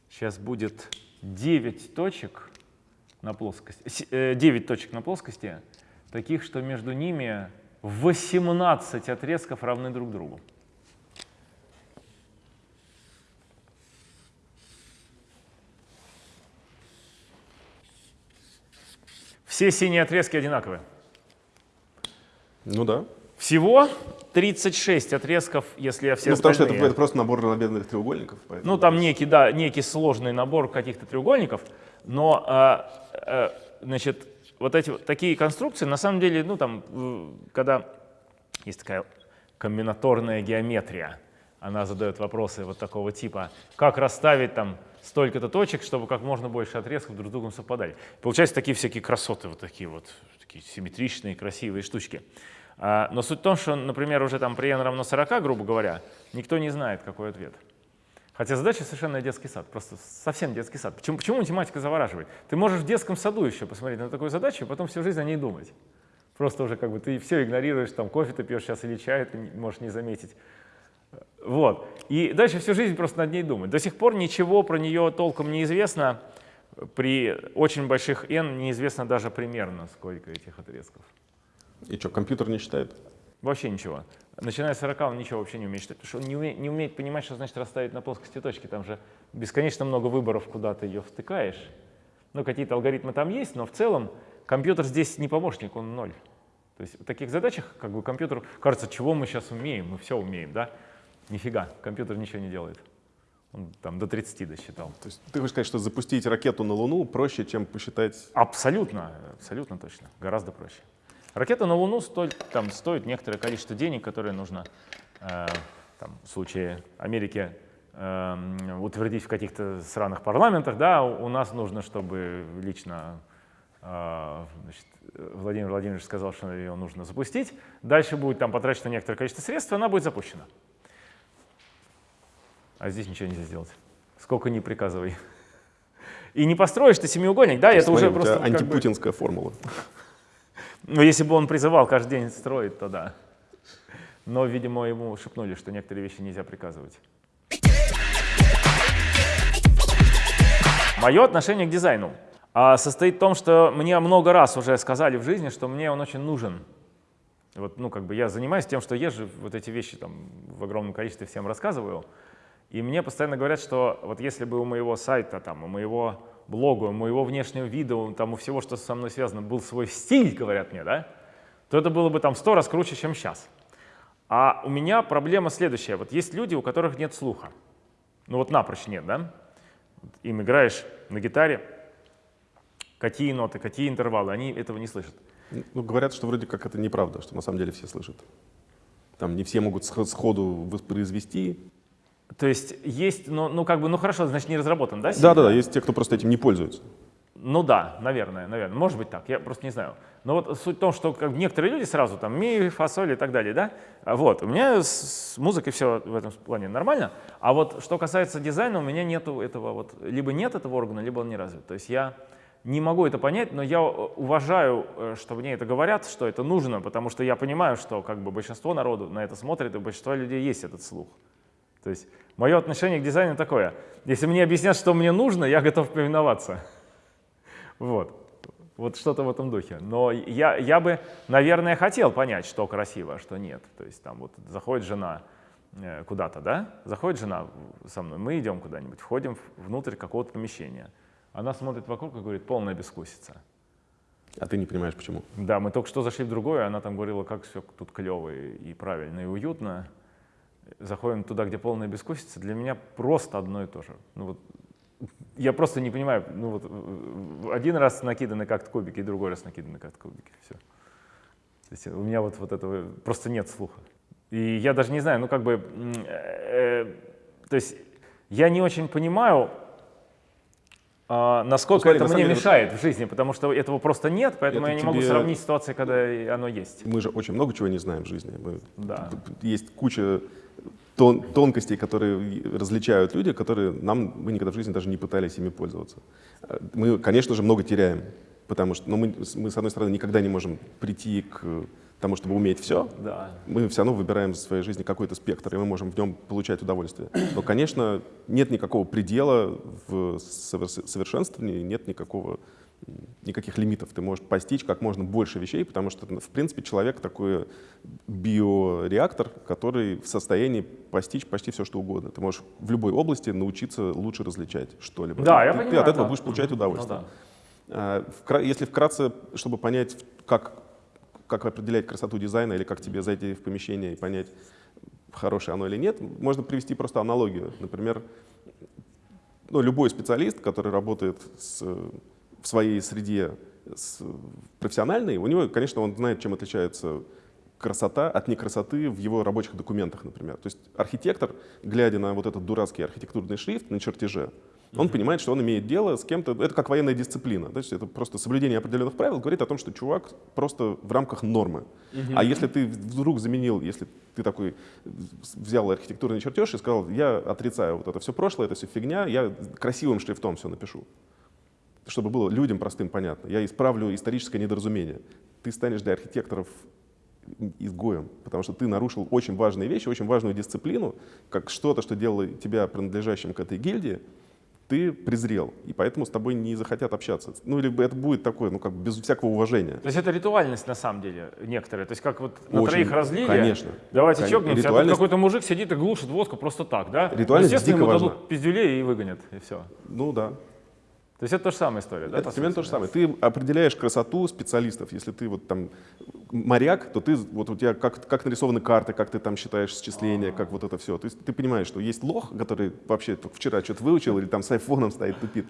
Сейчас будет 9 точек на плоскости, 9 э, точек на плоскости, таких, что между ними 18 отрезков равны друг другу. Все синие отрезки одинаковые. Ну да. Всего 36 отрезков, если я все ну, потому что это, это просто набор равнобедренных треугольников. Ну, там некий, да, некий сложный набор каких-то треугольников, но, э, э, значит, вот эти вот такие конструкции, на самом деле, ну, там, когда есть такая комбинаторная геометрия, она задает вопросы вот такого типа, как расставить там столько-то точек, чтобы как можно больше отрезков друг с другом совпадали. Получаются такие всякие красоты, вот такие вот, такие симметричные, красивые штучки. А, но суть в том, что, например, уже там при n равно 40, грубо говоря, никто не знает, какой ответ. Хотя задача совершенно детский сад, просто совсем детский сад. Почему, почему математика завораживает? Ты можешь в детском саду еще посмотреть на такую задачу, и потом всю жизнь о ней думать. Просто уже как бы ты все игнорируешь, там кофе ты пьешь сейчас или чай, ты можешь не заметить. Вот. И дальше всю жизнь просто над ней думать. До сих пор ничего про нее толком не известно. При очень больших n неизвестно даже примерно, сколько этих отрезков. И что, компьютер не считает? Вообще ничего. Начиная с 40 он ничего вообще не умеет считать, потому что он не умеет, не умеет понимать, что значит расставить на плоскости точки. Там же бесконечно много выборов, куда ты ее втыкаешь. Ну, какие-то алгоритмы там есть, но в целом компьютер здесь не помощник, он ноль. То есть в таких задачах как бы компьютеру кажется, чего мы сейчас умеем, мы все умеем, да? Нифига, компьютер ничего не делает. Он там до 30 досчитал. То есть ты хочешь сказать, что запустить ракету на Луну проще, чем посчитать? Абсолютно, абсолютно точно, гораздо проще. Ракета на Луну стоит, там, стоит некоторое количество денег, которое нужно э, там, в случае Америки э, утвердить в каких-то сраных парламентах. Да, у нас нужно, чтобы лично э, значит, Владимир Владимирович сказал, что ее нужно запустить. Дальше будет там потрачено некоторое количество средств, и она будет запущена. А здесь ничего нельзя сделать. Сколько ни приказывай. И не построишь ты семиугольник, да, это Смотри, уже просто... антипутинская как бы... формула. Ну, если бы он призывал каждый день строить, то да. Но, видимо, ему шепнули, что некоторые вещи нельзя приказывать. Мое отношение к дизайну а, состоит в том, что мне много раз уже сказали в жизни, что мне он очень нужен. Вот, ну, как бы я занимаюсь тем, что езжу, вот эти вещи там в огромном количестве всем рассказываю. И мне постоянно говорят, что вот если бы у моего сайта, там, у моего блогу, у моего внешнего вида, там, у всего, что со мной связано, был свой стиль, говорят мне, да, то это было бы там сто раз круче, чем сейчас. А у меня проблема следующая. Вот есть люди, у которых нет слуха. Ну вот напрочь нет, да? Им играешь на гитаре, какие ноты, какие интервалы, они этого не слышат. Ну, говорят, что вроде как это неправда, что на самом деле все слышат. Там не все могут сходу воспроизвести, то есть есть, ну, ну как бы, ну хорошо, значит не разработан, да? Да, да, да, есть те, кто просто этим не пользуется. Ну да, наверное, наверное, может быть так, я просто не знаю. Но вот суть в том, что как некоторые люди сразу там ми, фасоль и так далее, да, а вот, у меня с музыкой все в этом плане нормально, а вот что касается дизайна, у меня нету этого вот, либо нет этого органа, либо он не развит. То есть я не могу это понять, но я уважаю, э, что мне это говорят, что это нужно, потому что я понимаю, что как бы большинство народу на это смотрит, и у большинства людей есть этот слух. То есть мое отношение к дизайну такое. Если мне объяснят, что мне нужно, я готов повиноваться. Вот. Вот что-то в этом духе. Но я, я бы, наверное, хотел понять, что красиво, а что нет. То есть там вот заходит жена, э, куда-то, да, заходит жена со мной, мы идем куда-нибудь, входим внутрь какого-то помещения. Она смотрит вокруг и говорит, полная бескусица. А ты не понимаешь, почему? Да, мы только что зашли в другое, она там говорила, как все тут клево и, и правильно, и уютно. Заходим туда, где полная бескусица, для меня просто одно и то же. Ну, вот, я просто не понимаю, ну вот один раз накиданы как-то кубики, и другой раз накиданы как-то кубики, все. То есть у меня вот, вот этого просто нет слуха. И я даже не знаю, ну как бы, э, э, то есть я не очень понимаю, а, насколько Ну, смотри, это на мне деле, мешает в жизни, потому что этого просто нет, поэтому Это я не могу тебе- сравнить ситуации, когда оно есть. Мы же очень много чего не знаем в жизни. Мы- Да. Есть куча тон- тонкостей, которые различают люди, которые нам мы никогда в жизни даже не пытались ими пользоваться. Э, Мы, конечно же, много теряем, потому что ну, мы, мы, с одной стороны, никогда не можем прийти к тому, чтобы уметь все. Да. Мы все равно выбираем в своей жизни какой-то спектр, и мы можем в нем получать удовольствие. Но, конечно, нет никакого предела в совершенствовании, нет никакого никаких лимитов. Ты можешь постичь как можно больше вещей, потому что, в принципе, человек такой биореактор, который в состоянии постичь почти все, что угодно. Ты можешь в любой области научиться лучше различать что-либо. Да, ты, я ты понимаю, от этого да. будешь получать Мгм. удовольствие. Ну А, вкра- Если вкратце, чтобы понять, как, как определять красоту дизайна или как тебе зайти в помещение и понять, хорошее оно или нет, можно привести просто аналогию. Например, ну, любой специалист, который работает с, в своей среде с, профессиональной, у него, конечно, он знает, чем отличается красота от некрасоты в его рабочих документах, например. То есть архитектор, глядя на вот этот дурацкий архитектурный шрифт на чертеже, он понимает, что он имеет дело с кем-то, это как военная дисциплина, то есть это просто соблюдение определенных правил говорит о том, что чувак просто в рамках нормы. А если ты вдруг заменил, если ты такой взял архитектурный чертеж и сказал, я отрицаю вот это все прошлое, это все фигня, я красивым шрифтом все напишу, чтобы было людям простым понятно. Я исправлю историческое недоразумение. Ты станешь для архитекторов изгоем, потому что ты нарушил очень важные вещи, очень важную дисциплину, как что-то, что делало тебя принадлежащим к этой гильдии, ты презрел, и поэтому с тобой не захотят общаться. Ну, либо это будет такое, ну, как без всякого уважения. То есть это ритуальность на самом деле некоторая. То есть как вот на Очень, троих разлили, конечно. давайте Кон- чокнемся, а тут ритуальность- какой-то мужик сидит и глушит водку просто так, да? Ритуальность Естественно, дико ему важна. дадут пиздюлей и выгонят, и все. Ну да. То есть это та же самая история, да? это примерно то же самое. Ты определяешь красоту специалистов. Если ты вот там моряк, то ты вот у тебя как, как нарисованы карты, как ты там считаешь счисления, как вот это все. То есть ты понимаешь, что есть лох, который вообще только вчера что-то выучил или там с айфоном стоит тупит.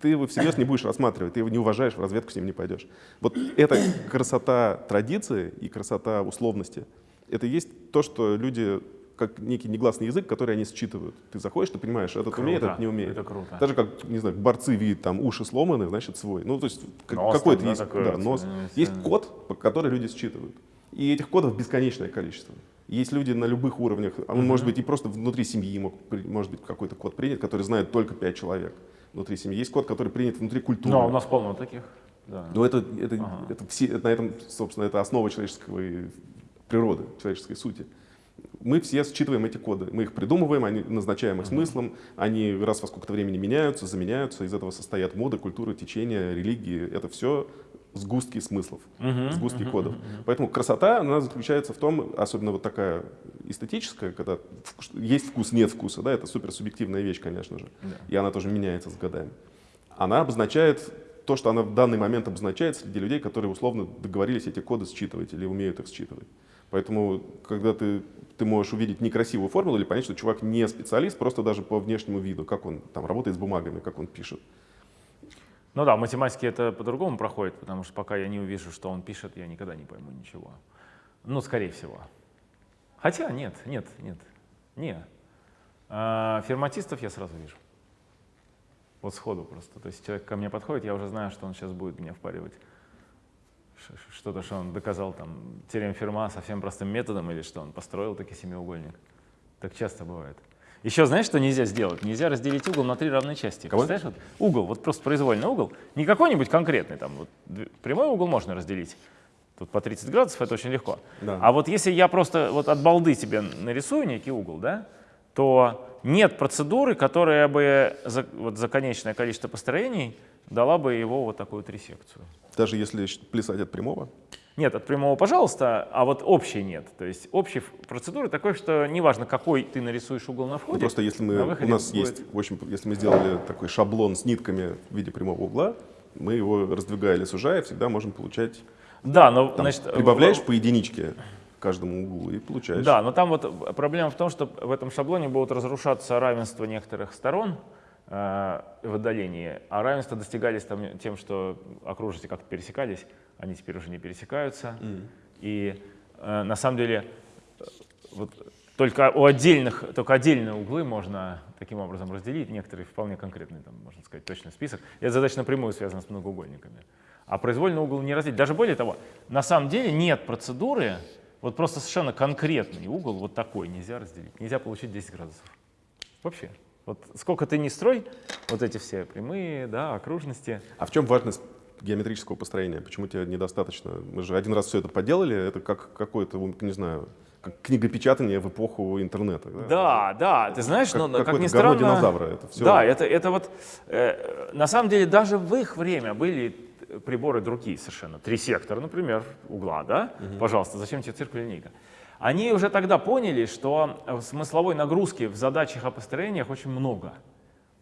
Ты его всерьез не будешь рассматривать, ты его не уважаешь, в разведку с ним не пойдешь. Вот это красота традиции и красота условности. Это есть то, что люди как некий негласный язык, который они считывают. Ты заходишь, ты понимаешь, этот Круто. умеет, этот не умеет. Это круто. Даже как, не знаю, борцы видят там уши сломаны, значит свой. Ну, то есть какой-то да, есть, такой да, нос. э, Есть код, который люди считывают. И этих кодов бесконечное количество. Есть люди на любых уровнях, а он может быть и просто внутри семьи мог, может быть какой-то код принят, который знает только пять человек внутри семьи. Есть код, который принят внутри культуры. Ну, а у нас полно таких. Да. Но это, это, Ага. это все, это на этом, собственно, это основа человеческого и природы, человеческой сути. Мы все считываем эти коды, мы их придумываем, они назначаем их смыслом, они раз во сколько-то времени меняются, заменяются, из этого состоят моды, культуры, течения, религии. Это все сгустки смыслов, сгустки кодов. Поэтому красота, она заключается в том, особенно вот такая эстетическая, когда есть вкус, нет вкуса, да, это суперсубъективная вещь, конечно же, и она тоже меняется с годами. Она обозначает то, что она в данный момент обозначает среди людей, которые условно договорились эти коды считывать или умеют их считывать. Поэтому, когда ты, ты можешь увидеть некрасивую формулу или понять, что чувак не специалист, просто даже по внешнему виду, как он там работает с бумагами, как он пишет. Ну да, математики это по-другому проходит, потому что пока я не увижу, что он пишет, я никогда не пойму ничего. Ну, скорее всего. Хотя нет, нет, нет, не. А, ферматистов я сразу вижу. Вот сходу просто. То есть человек ко мне подходит, я уже знаю, что он сейчас будет меня впаривать. Что-то, что он доказал там теорем Ферма совсем простым методом, или что он построил таки семиугольник. Так часто бывает. Еще знаешь, что нельзя сделать? Нельзя разделить угол на три равные части. Кого? Представляешь, вот угол, вот просто произвольный угол, не какой-нибудь конкретный, там, вот, прямой угол можно разделить. Тут по 30 градусов это очень легко. Да. А вот если я просто вот от балды тебе нарисую некий угол, да, то нет процедуры, которая бы за, вот, за конечное количество построений дала бы его вот такую трисекцию. Даже если плясать от прямого? Нет, от прямого, пожалуйста, а вот общей нет. То есть общей процедуры такой, что неважно, какой ты нарисуешь угол на входе. Ну, просто если мы, у нас будет... есть, в общем, если мы сделали такой шаблон с нитками в виде прямого угла, мы его раздвигая или сужая, всегда можем получать... Да, но... Там, значит, прибавляешь по единичке каждому углу и получаешь. Да, но там вот проблема в том, что в этом шаблоне будут разрушаться равенства некоторых сторон э, в отдалении, а равенства достигались там тем, что окружности как-то пересекались, они теперь уже не пересекаются. Mm. И э, на самом деле вот, только у отдельных, только отдельные углы можно таким образом разделить, некоторые вполне конкретный, там, можно сказать, точный список. И эта задача напрямую связана с многоугольниками. А произвольный угол не разделить. Даже более того, на самом деле нет процедуры, вот просто совершенно конкретный угол вот такой нельзя разделить. Нельзя получить 10 градусов. Вообще. Вот сколько ты не строй, вот эти все прямые, да, окружности. А в чем важность геометрического построения? Почему тебе недостаточно? Мы же один раз все это поделали, это как какое-то, не знаю, как книгопечатание в эпоху интернета. Да, да, да. ты знаешь, как, но как ни странно... динозавра. Это все... Да, это, это вот, э, на самом деле даже в их время были приборы другие совершенно. Три сектора, например, угла, да? Угу. Пожалуйста, зачем тебе циркуль линейка? Они уже тогда поняли, что смысловой нагрузки в задачах о построениях очень много.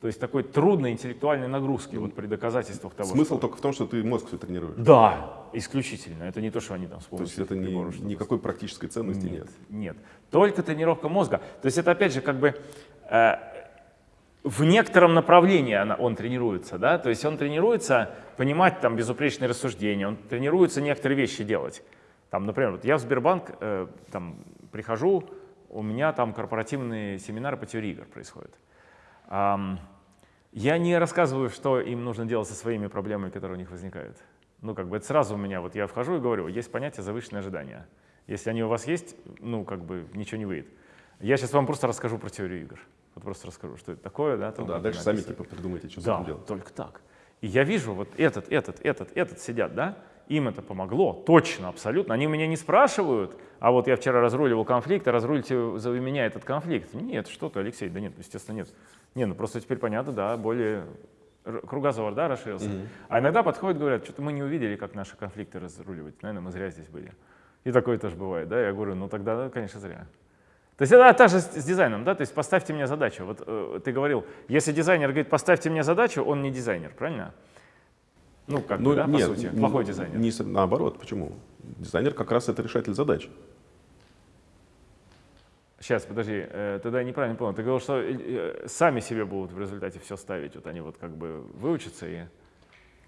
То есть такой трудной интеллектуальной нагрузки вот при доказательствах того, Смысл что... только в том, что ты мозг все тренируешь. Да, исключительно. Это не то, что они там с То есть это не, никакой практической ценности нет, нет? Нет, только тренировка мозга. То есть это опять же как бы э, в некотором направлении она, он тренируется, да, то есть он тренируется понимать там безупречные рассуждения, он тренируется некоторые вещи делать. Там, например, вот я в Сбербанк э, там, прихожу, у меня там корпоративные семинары по теории игр происходят. Эм, я не рассказываю, что им нужно делать со своими проблемами, которые у них возникают. Ну, как бы это сразу у меня, вот я вхожу и говорю, есть понятие завышенное ожидание. Если они у вас есть, ну, как бы ничего не выйдет. Я сейчас вам просто расскажу про теорию игр. Вот просто расскажу, что это такое. Да, ну, да дальше сами типа придумайте, что да, делать. только так. И я вижу, вот этот, этот, этот, этот сидят, да, им это помогло, точно, абсолютно. Они меня не спрашивают, а вот я вчера разруливал конфликт, а разрулите за меня этот конфликт. Нет, что ты, Алексей, да нет, естественно, нет. Не, ну просто теперь понятно, да, более кругозор, да, расширился. Mm -hmm. А иногда подходят, говорят, что-то мы не увидели, как наши конфликты разруливать, наверное, мы зря здесь были. И такое тоже бывает, да, я говорю, ну тогда, конечно, зря. То есть это так же с дизайном, да, то есть поставьте мне задачу. Вот э, ты говорил, если дизайнер говорит, поставьте мне задачу, он не дизайнер, правильно? Ну, как ну, бы, да, нет, по сути, плохой дизайнер. Не, наоборот, почему? Дизайнер как раз это решатель задач. Сейчас, подожди, э, тогда я неправильно понял. Ты говорил, что э, сами себе будут в результате все ставить, вот они вот как бы выучатся и...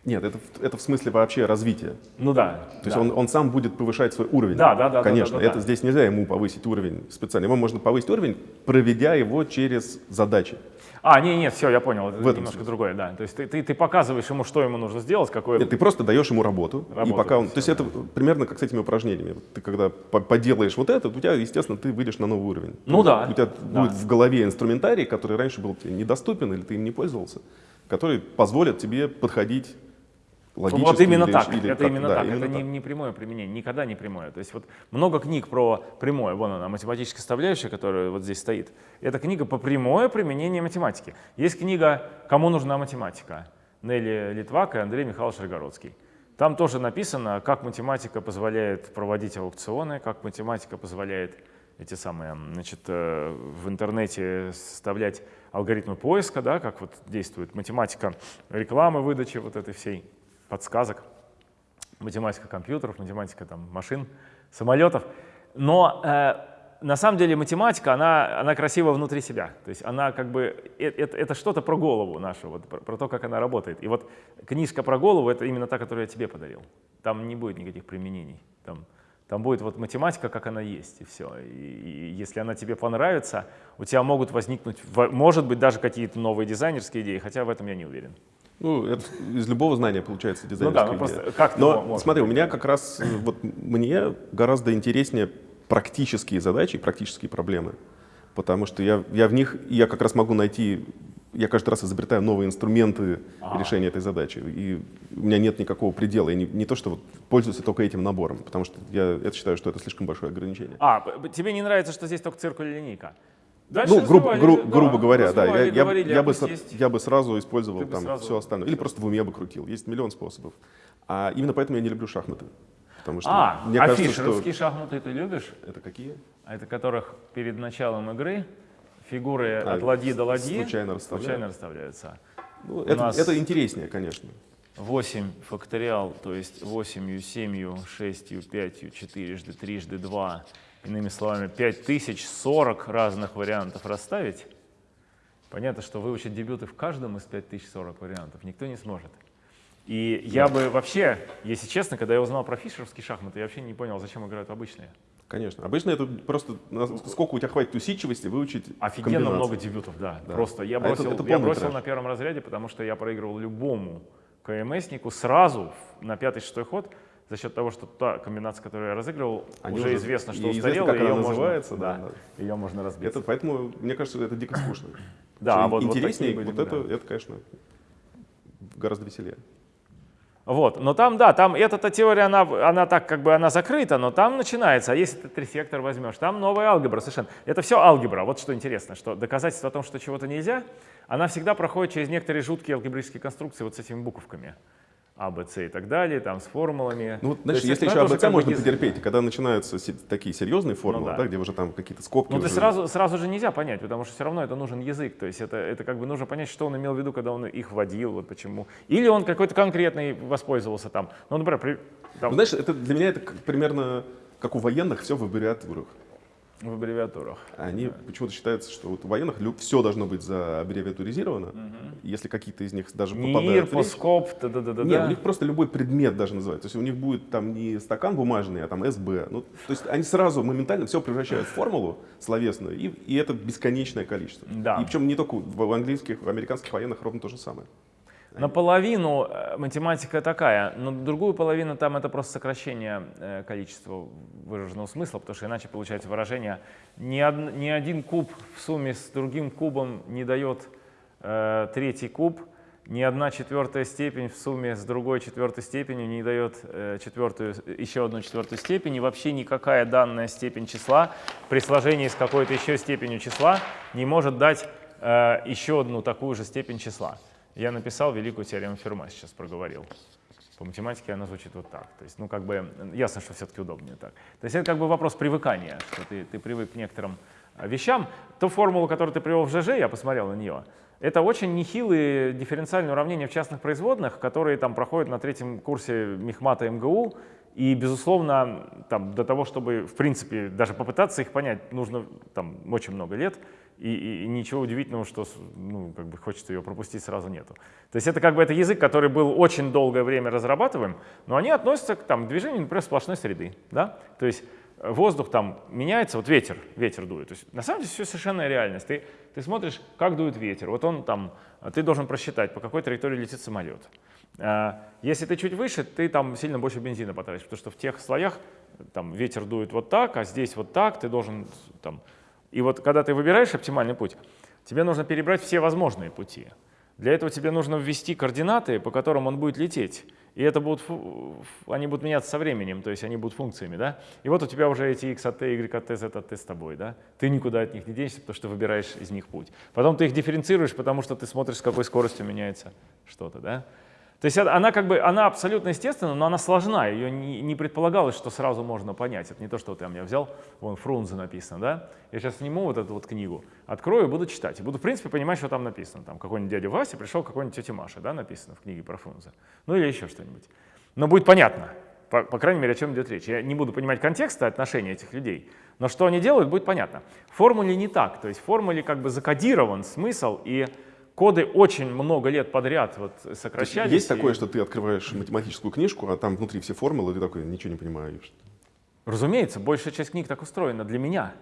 Нет, это, это в смысле вообще развития. Ну да. То есть Он, он сам будет повышать свой уровень. Да, да, да. Конечно, да, да, да, это здесь нельзя ему повысить уровень специально. Ему можно повысить уровень, проведя его через задачи. А, нет, нет, все, я понял, это немножко смысле. другое, да. То есть ты, ты, ты показываешь ему, что ему нужно сделать, какое... Нет, ты просто даешь ему работу, работу и пока он... Все, то есть да. это примерно как с этими упражнениями. Ты когда поделаешь вот это, у тебя, естественно, ты выйдешь на новый уровень. Ну да. У тебя да. будет в голове инструментарий, который раньше был тебе недоступен или ты им не пользовался, который позволит тебе подходить логически. Вот именно или, так, или это как, именно да, так, именно это так. Не, не прямое применение, никогда не прямое. То есть вот много книг про прямое, вон она, математическая составляющая, которая вот здесь стоит. Это книга по прямое применение математики. Есть книга «Кому нужна математика» Нелли Литвак и Андрей Михайлович Рогородский. Там тоже написано, как математика позволяет проводить аукционы, как математика позволяет эти самые, значит, э, в интернете составлять алгоритмы поиска, да, как вот действует математика рекламы, выдачи вот этой всей подсказок, математика компьютеров, математика там, машин, самолетов. Но э, на самом деле математика, она, она красива внутри себя. То есть она как бы, это, это, это что-то про голову нашу, вот, про, про то, как она работает. И вот книжка про голову — это именно та, которую я тебе подарил. Там не будет никаких применений. Там, там будет вот математика, как она есть, и все. И, и если она тебе понравится, у тебя могут возникнуть, может быть, даже какие-то новые дизайнерские идеи, хотя в этом я не уверен. Ну, это из любого знания получается дизайнерская ну да, ну идея. Как Но смотри, у меня как раз, э, вот мне гораздо интереснее практические задачи, практические проблемы. Потому что я, я в них, я как раз могу найти, я каждый раз изобретаю новые инструменты а. решения этой задачи. И у меня нет никакого предела. Я не, не то, что вот пользуюсь только этим набором, потому что я это считаю, что это слишком большое ограничение. А, тебе не нравится, что здесь только циркуль и линейка? Дальше ну, грубо, гру- да, грубо говоря, да. Я, я, говорили, я бы, я бы сразу использовал Ты там сразу- все остальное. Или просто в уме бы крутил. Есть миллион способов. А именно поэтому я не люблю шахматы. Потому что А, мне а кажется, фишеровские что... шахматы ты любишь? Это какие? А это которых перед началом игры фигуры А, от ладьи до ладьи случайно расставляют? случайно расставляются. Ну, У это, нас- это интереснее, конечно. 8 факториал, то есть 8, 7, 6, 5, 4, трижды 2, иными словами, 5040 разных вариантов расставить. Понятно, что выучить дебюты в каждом из 5040 вариантов никто не сможет. И я бы вообще, если честно, когда я узнал про фишеровские шахматы, я вообще не понял, зачем играют обычные. Конечно. Обычно это просто сколько у тебя хватит усидчивости выучить Офигенно много дебютов, да. Да. Просто я А это- бросил, это я бросил трэш. на первом разряде, потому что я проигрывал любому КМСнику сразу на пятый-шестой ход за счет того, что та комбинация, которую я разыгрывал, Они уже уже- известно, что и известно, устарела, как и ее она можно, называется, да, да, ее можно разбить. Это, поэтому, мне кажется, это дико скучно. Да, а вот- вот интереснее, вот, были, это, да. это, конечно, гораздо веселее. Вот, но там, да, там эта теория, она, она так как бы, она закрыта, но там начинается, а если ты трисектор возьмешь, там новая алгебра совершенно. Это все алгебра, вот что интересно, что доказательство о том, что чего-то нельзя, она всегда проходит через некоторые жуткие алгебраические конструкции вот с этими буковками. А, Б, С и так далее, там с формулами. Ну, знаешь, есть если еще АБЦ как бы можно язык. потерпеть, когда начинаются такие серьезные формулы, да. да. где уже там какие-то скобки. Ну, уже- сразу, сразу же нельзя понять, потому что все равно это нужен язык. То есть это, это как бы нужно понять, что он имел в виду, когда он их вводил, вот почему. Или он какой-то конкретный воспользовался там. Ну, например, при- там, Ну, знаешь, это, для меня это как- примерно как у военных все в аббревиатурах. В аббревиатурах. Они почему-то считаются, что вот у военных все должно быть зааббревиатуризировано. Если какие-то из них даже НИИР, попадают в речь, Поскоп, да да да Нет, у них просто любой предмет даже называют. То есть у них будет там не стакан бумажный, а там СБ. Ну, то есть они сразу моментально все превращают в формулу словесную, и, и это бесконечное количество. Да. И причем не только в английских, в американских военных ровно то же самое. Наполовину э, математика такая, но другую половину там это просто сокращение э, количества выраженного смысла, потому что иначе получается выражение ни, од- ни один куб в сумме с другим кубом не дает э, третий куб, ни одна четвертая степень в сумме с другой четвертой степенью не дает э, четвертую, еще одну четвертую степень, и вообще никакая данная степень числа при сложении с какой-то еще степенью числа не может дать э, еще одну такую же степень числа. Я написал великую теорему Ферма, сейчас проговорил. По математике она звучит вот так. То есть, ну, как бы, ясно, что все-таки удобнее так. То есть это как бы вопрос привыкания, что ты, ты привык к некоторым вещам. Ту формулу, которую ты привел в ЖЖ, я посмотрел на нее, это очень нехилые дифференциальные уравнения в частных производных, которые там проходят на третьем курсе Мехмата МГУ. И, безусловно, там, до того, чтобы, в принципе, даже попытаться их понять, нужно там, очень много лет. И, и- и ничего удивительного, что ну, как бы хочется ее пропустить, сразу нету. То есть это как бы это язык, который был очень долгое время разрабатываем, но они относятся к там, движению, например, сплошной среды. Да? То есть воздух там меняется, вот ветер, ветер дует. То есть на самом деле все совершенная реальность. Ты, ты смотришь, как дует ветер. Вот он там, ты должен просчитать, по какой траектории летит самолет. А, Если ты чуть выше, ты там сильно больше бензина потратишь, потому что в тех слоях там ветер дует вот так, а здесь вот так, ты должен там... И вот когда ты выбираешь оптимальный путь, тебе нужно перебрать все возможные пути. Для этого тебе нужно ввести координаты, по которым он будет лететь. И это будут, они будут меняться со временем, то есть они будут функциями. Да? И вот у тебя уже эти x от t, y от t, z от t с тобой. Да? Ты никуда от них не денешься, потому что выбираешь из них путь. Потом ты их дифференцируешь, потому что ты смотришь, с какой скоростью меняется что-то. Да? То есть она как бы, она абсолютно естественна, но она сложна, ее не, не предполагалось, что сразу можно понять. Это не то, что вот я меня взял, вон Фрунзе написано, да? Я сейчас сниму вот эту вот книгу, открою и буду читать. И буду, в принципе, понимать, что там написано. Там какой-нибудь дядя Вася пришел, какой-нибудь тетя Маша, да, написано в книге про Фрунзе. Ну или еще что-нибудь. Но будет понятно, по, по крайней мере, о чем идет речь. Я не буду понимать контекста отношения этих людей, но что они делают, будет понятно. В формуле не так, то есть в формуле как бы закодирован смысл, и коды очень много лет подряд вот То есть сокращались. есть и- такое, что ты открываешь математическую книжку, а там внутри все формулы, и ты такой, ничего не что- Разумеется, большая часть книг так устроена для меня.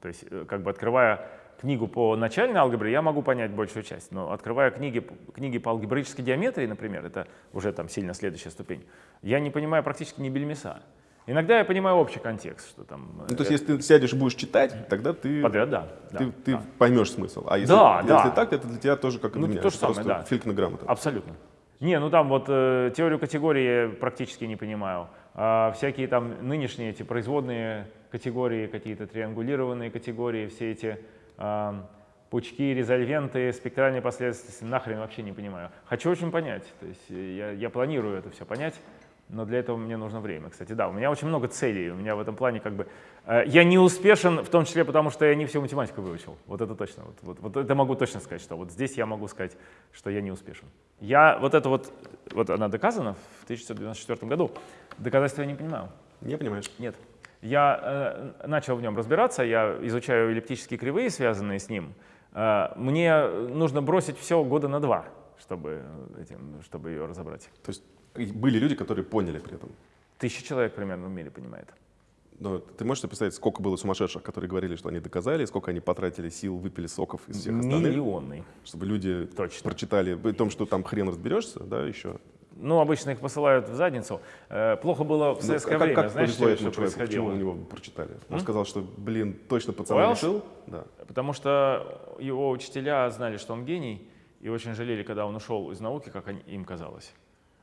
То есть, э, как бы открывая книгу по начальной алгебре, я могу понять большую часть. Но открывая книги, книги по алгебраической геометрии, например, это уже там сильно следующая ступень, я не понимаю практически ни бельмеса. Иногда я понимаю общий контекст, что там Ну, то есть э, если ты сядешь и будешь читать, тогда ты, подряд, да. да, ты, ты да. поймешь смысл. А если, Да, если да. так, это для тебя тоже как и Ну, меня. то же Это самое, да. филькна грамота. Абсолютно. Не, ну там вот э, теорию категории я практически не понимаю. А всякие там нынешние эти производные категории, какие-то триангулированные категории, все эти а, пучки, резольвенты, спектральные последовательности, нахрен вообще не понимаю. Хочу очень понять, то есть я, я планирую это все понять, но для этого мне нужно время. Кстати, да, у меня очень много целей, у меня в этом плане как бы... Э, я не успешен, в том числе потому, что я не всю математику выучил. Вот это точно. Вот, вот, вот это могу точно сказать, что вот здесь я могу сказать, что я не успешен. Я вот это вот, вот она доказана в 1994 году, доказательства я не понимаю. Не понимаешь? Нет. Я э, начал в нем разбираться, я изучаю эллиптические кривые, связанные с ним. Э, мне нужно бросить все года на два, чтобы, этим, чтобы ее разобрать. То есть были люди, которые поняли при этом? Тысяча человек примерно в мире понимает. Но ты можешь представить, сколько было сумасшедших, которые говорили, что они доказали, сколько они потратили сил, выпили соков из всех остальных? Миллионный. Чтобы люди Точно. прочитали, при том, что там хрен разберешься, да, еще. Ну, обычно их посылают в задницу. Э, плохо было в Ну, советское как, время, как знаешь, что, человеку, почему происходило? у него прочитали? Он М? сказал, что, блин, точно пацан Уэллс? решил. Да. Потому что его учителя знали, что он гений, и очень жалели, когда он ушел из науки, как им казалось.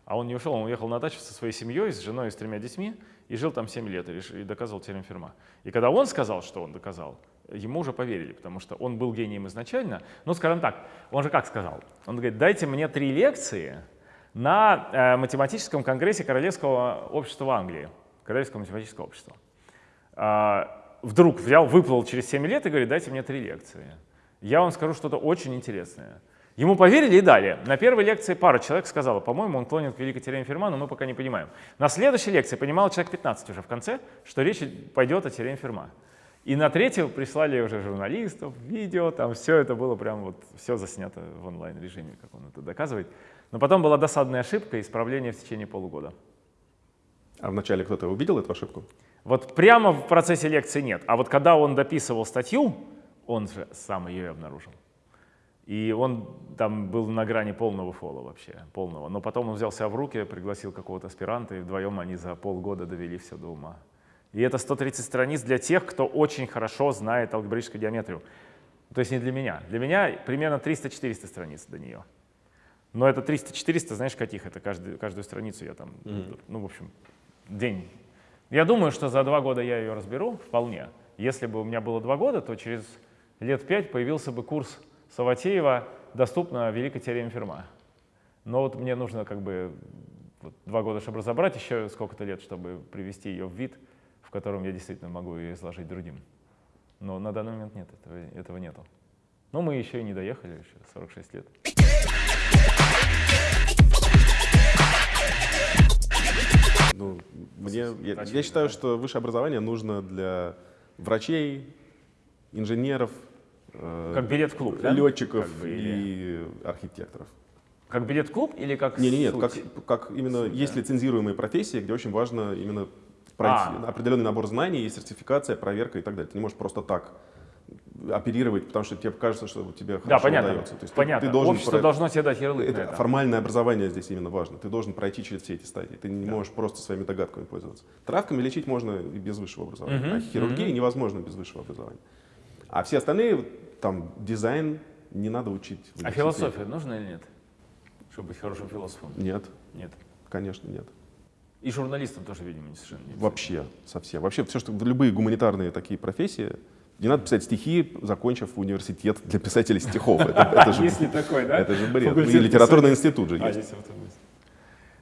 А он не ушел, он уехал на дачу со своей семьей, с женой и с тремя детьми, и жил там 7 лет, и, доказывал теорему Ферма. И когда он сказал, что он доказал, ему уже поверили, потому что он был гением изначально. Ну, скажем так, он же как сказал? Он говорит, дайте мне три лекции на э, математическом конгрессе Королевского общества Англии, Королевского математического общества. А, вдруг взял, выплыл через 7 лет и говорит, дайте мне три лекции. Я вам скажу что-то очень интересное. Ему поверили и дали. На первой лекции пара человек сказала, по-моему, он клонит к великой теореме Ферма, но мы пока не понимаем. На следующей лекции понимал человек 15 уже в конце, что речь пойдет о теореме Ферма. И на третью прислали уже журналистов, видео, там все это было прям вот, все заснято в онлайн-режиме, как он это доказывает. Но потом была досадная ошибка, исправление в течение полугода. А вначале кто-то увидел эту ошибку? Вот прямо в процессе лекции нет. А вот когда он дописывал статью, он же сам ее и обнаружил. И он там был на грани полного фола вообще, полного. Но потом он взял себя в руки, пригласил какого-то аспиранта, и вдвоем они за полгода довели все до ума. И это 130 страниц для тех, кто очень хорошо знает алгебраическую геометрию. То есть не для меня. Для меня примерно 300-400 страниц до нее. Но это 300-400, знаешь, каких? Это каждую, каждую страницу я там, ну, в общем, день. Я думаю, что за два года я ее разберу вполне. Если бы у меня было два года, то через лет пять появился бы курс Саватеева «Доступна великая теорема Ферма». Но вот мне нужно как бы вот два года, чтобы разобрать, еще сколько-то лет, чтобы привести ее в вид, в котором я действительно могу ее изложить другим. Но на данный момент нет, этого, этого нету. Но мы еще и не доехали, еще 46 лет. Ну, мне, я, я считаю, да. что высшее образование нужно для врачей, инженеров, Как билет в клуб, да? летчиков Как бы, или- и архитекторов. Как билет в клуб или как Не, не, нет, суть? как, как именно Суть, есть да. лицензируемые профессии, где очень важно именно пройти А. определенный набор знаний, есть сертификация, проверка и так далее. Ты не можешь просто так оперировать, потому что тебе кажется, что тебе хорошо Да, понятно. удается. То есть ты- понятно. Ты, должен Общество про- должно тебе дать ярлык это это. формальное образование здесь именно важно. Ты должен пройти через все эти стадии. Ты не можешь просто своими догадками пользоваться. Травками лечить можно и без высшего образования, Мгм, а хирургией невозможно без высшего образования. А все остальные, там, дизайн не надо учить. А философия нужна или нет? Чтобы быть хорошим философом? Нет, Нет. конечно, нет. И журналистам тоже, видимо, не совершенно нет. Вообще, совсем. Вообще, все, что любые гуманитарные такие профессии, не надо писать стихи, закончив университет для писателей стихов. Это, же, Есть ли такой, да? это же бред. Факультет И литературный институт же А, есть.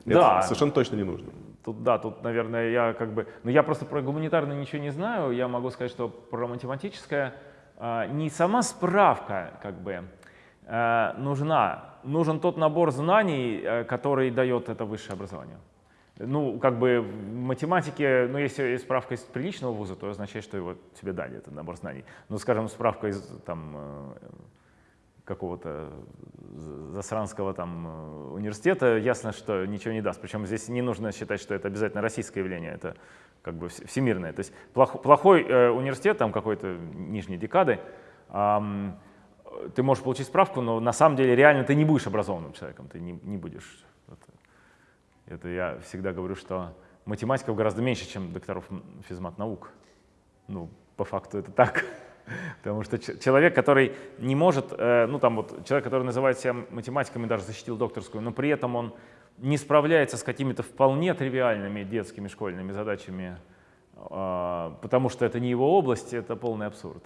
Да. совершенно точно не нужно. Тут, да, тут, наверное, я как бы... Ну, я просто про гуманитарное ничего не знаю. Я могу сказать, что про математическое не сама справка как бы а, нужна. Нужен тот набор знаний, э, который дает это высшее образование. Ну, как бы в математике, ну, если справка из приличного вуза, то означает, что его тебе дали, этот набор знаний. Ну, скажем, справка из там э, какого-то засранского там э, университета, ясно, что ничего не даст. Причем здесь не нужно считать, что это обязательно российское явление, это как бы вс- всемирное. То есть плох- плохой э, университет, там какой-то нижней декады, э, ты можешь получить справку, но на самом деле реально ты не будешь образованным человеком, ты не, не будешь. Это, это я всегда говорю, что математиков гораздо меньше, чем докторов физмат наук. Ну, по факту это так. Потому что человек, который не может, э, ну там вот человек, который называет себя математиком и даже защитил докторскую, но при этом он не справляется с какими-то вполне тривиальными детскими школьными задачами, а, потому что это не его область, это полный абсурд.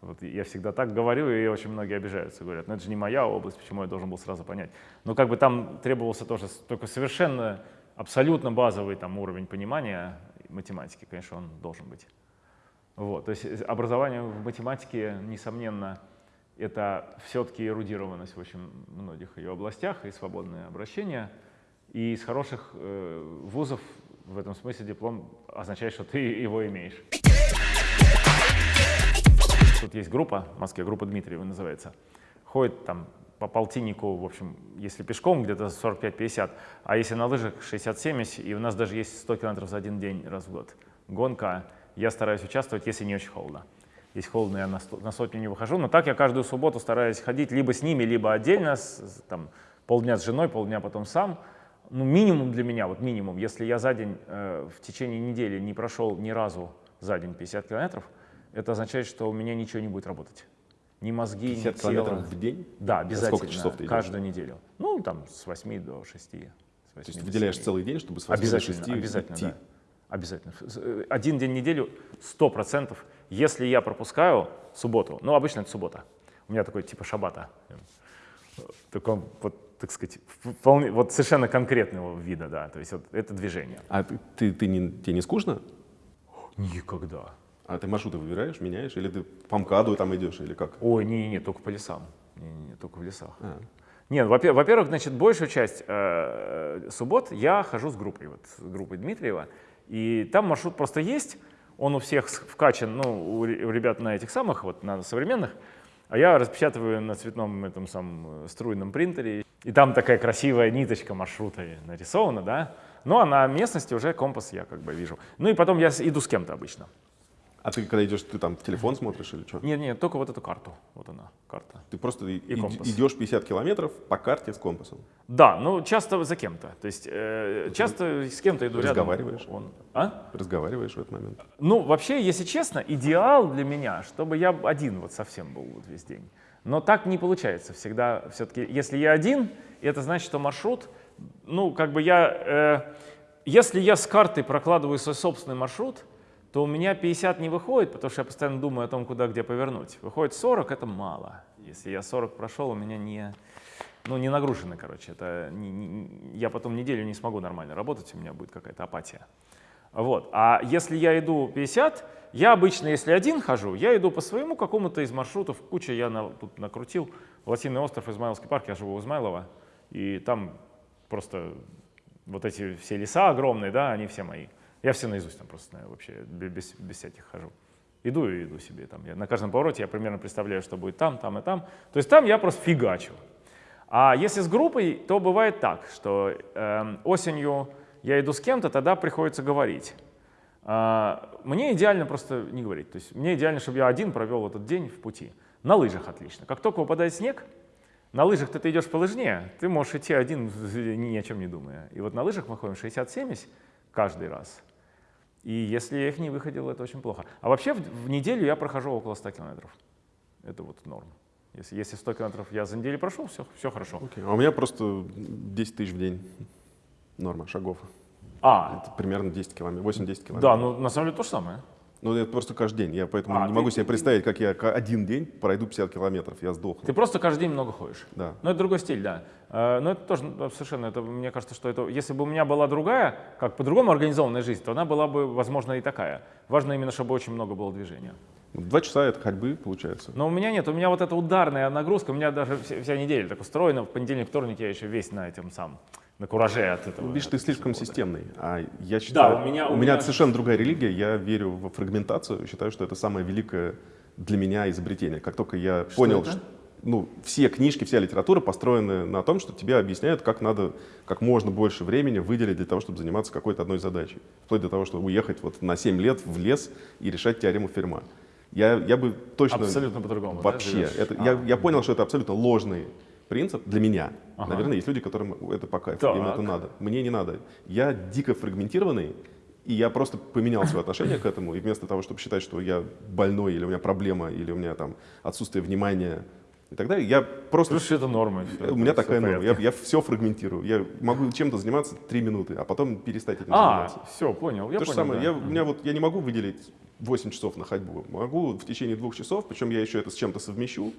Вот я всегда так говорю, и очень многие обижаются, говорят, ну это же не моя область, почему я должен был сразу понять. Но как бы там требовался тоже только совершенно, абсолютно базовый там уровень понимания математики, конечно, он должен быть. Вот, то есть э, образование в математике, несомненно, это все-таки эрудированность в очень многих ее областях и свободное обращение. И из хороших э, вузов в этом смысле диплом означает, что ты его имеешь. Тут есть группа в Москве, группа Дмитриева называется. Ходит там по полтиннику, в общем, если пешком, где-то 45-50, а если на лыжах 60-70, и у нас даже есть 100 километров за один день раз в год. Гонка. Я стараюсь участвовать, если не очень холодно. Если холодно, я на, на сотню не выхожу, но так я каждую субботу стараюсь ходить либо с ними, либо отдельно, с, там, полдня с женой, полдня потом сам. Ну, минимум для меня, вот минимум, если я за день, э, в течение недели не прошел ни разу за день 50 километров, это означает, что у меня ничего не будет работать. Ни мозги, 50 ни тело. километров в день? Да, А обязательно. Сколько часов ты идешь? Каждую неделю. Ну, там, с 8 до 6. С 8 То есть до выделяешь 7. целый день, чтобы с 8 до Обязательно, 6 обязательно, идти? да. Обязательно. Э, Один день в неделю 100%. Если я пропускаю субботу, ну, обычно это суббота, у меня такой типа шабата, в таком, вот, так сказать, вполне, вот совершенно конкретного вида, да, то есть вот это движение. А ты, ты, ты не, тебе не скучно? Никогда. А ты маршруты выбираешь, меняешь? Или ты по МКАДу там идешь, или как? Ой, не-не, только по лесам. Не-не, только в лесах. А. Нет, во-пе- во-первых, значит, большую часть э, суббот я хожу с группой, вот с группой Дмитриева, и там маршрут просто есть, он у всех вкачан, ну, у ребят на этих самых, вот на современных, а я распечатываю на цветном этом самом э, струйном принтере, и там такая красивая ниточка маршрута нарисована, да, ну а на местности уже компас я как бы вижу. Ну и потом я иду с кем-то обычно. А ты когда идешь, ты там в телефон смотришь или что? Нет, нет, только вот эту карту, вот она, карта. Ты просто и- и- компас. идешь 50 километров по карте с компасом. Да, ну часто за кем-то. То есть э, часто с кем-то иду рядом. разговариваешь? Он, а? Разговариваешь в этот момент. Ну, вообще, если честно, идеал для меня, чтобы я один вот совсем был вот весь день. Но так не получается всегда. Все-таки, если я один, это значит, что маршрут, ну, как бы я, э, если я с картой прокладываю свой собственный маршрут, то у меня 50 не выходит, потому что я постоянно думаю о том, куда, где повернуть. Выходит 40, это мало. Если я 40 прошел, у меня не, ну, не нагружено, короче. Это не- не- я потом неделю не смогу нормально работать, у меня будет какая-то апатия. Вот. А если я иду 50, я обычно, если один хожу, я иду по своему какому-то из маршрутов, куча я на- тут накрутил. Лосиный остров, Измайловский парк, я живу в Измайлово, и там просто вот эти все леса огромные, да, они все мои. Я все наизусть там просто знаю вообще, бе- без, без всяких хожу. Иду и иду себе там. Я на каждом повороте я примерно представляю, что будет там, там и там. То есть там я просто фигачу. А если с группой, то бывает так, что эм, осенью я иду с кем-то, тогда приходится говорить. А, мне идеально просто не говорить. То есть мне идеально, чтобы я один провел этот день в пути. На лыжах отлично. Как только выпадает снег, на лыжах ты, идешь по лыжне, ты можешь идти один, ни о чем не думая. И вот на лыжах мы ходим 60-70 каждый раз. И если я их не выходил, это очень плохо. А вообще в, в неделю я прохожу около 100 километров. Это вот норм. Если, если 100 километров я за неделю прошел, все, все хорошо. Окей. А у меня просто 10 тысяч в день. Норма шагов. А, Это примерно 10 километров, 8-10 километров. да, ну на самом деле то же самое. Ну, это просто каждый день. Я поэтому А, не ты- могу себе представить, как я один день пройду 50 километров. Я сдохну. Ты просто каждый день много ходишь. Да. Ну, это другой стиль, да. Э, Но это тоже ну, совершенно, это, мне кажется, что это, если бы у меня была другая, как по-другому организованная жизнь, то она была бы, возможно, и такая. Важно именно, чтобы очень много было движения. Два часа это ходьбы, получается. Но у меня нет, у меня вот эта ударная нагрузка, у меня даже вся, вся неделя так устроена. В понедельник, вторник я еще весь на этом сам, на кураже от этого. Ну, Видишь, ты слишком да. системный. А я считаю, у меня- у у меня меня- совершенно другая религия. Я верю в фрагментацию. Считаю, что это самое великое для меня изобретение. Как только я понял, это? Ну, все книжки, вся литература построены на том, что тебе объясняют, как надо как можно больше времени выделить для того, чтобы заниматься какой-то одной задачей. Вплоть до того, чтобы уехать вот на 7 лет в лес и решать теорему Ферма. Я, я бы точно... Абсолютно по-другому, да, Вообще. живешь? это, А. я, я понял, что это абсолютно ложный принцип для меня. Ага. Наверное, есть люди, которым это по кайфу, Так. им это надо. Мне не надо. Я дико фрагментированный, и я просто поменял свое отношение к этому. И вместо того, чтобы считать, что я больной, или у меня проблема, или у меня там отсутствие внимания и так далее, я просто... Слушай, это норма. у меня такая норма. Я, я все фрагментирую. Я могу чем-то заниматься три минуты, а потом перестать этим А, заниматься. все, понял, я То же понял. самое. да. Я, у меня вот, я не могу выделить 8 часов на ходьбу. Могу в течение двух часов, причем я еще это с чем-то совмещу.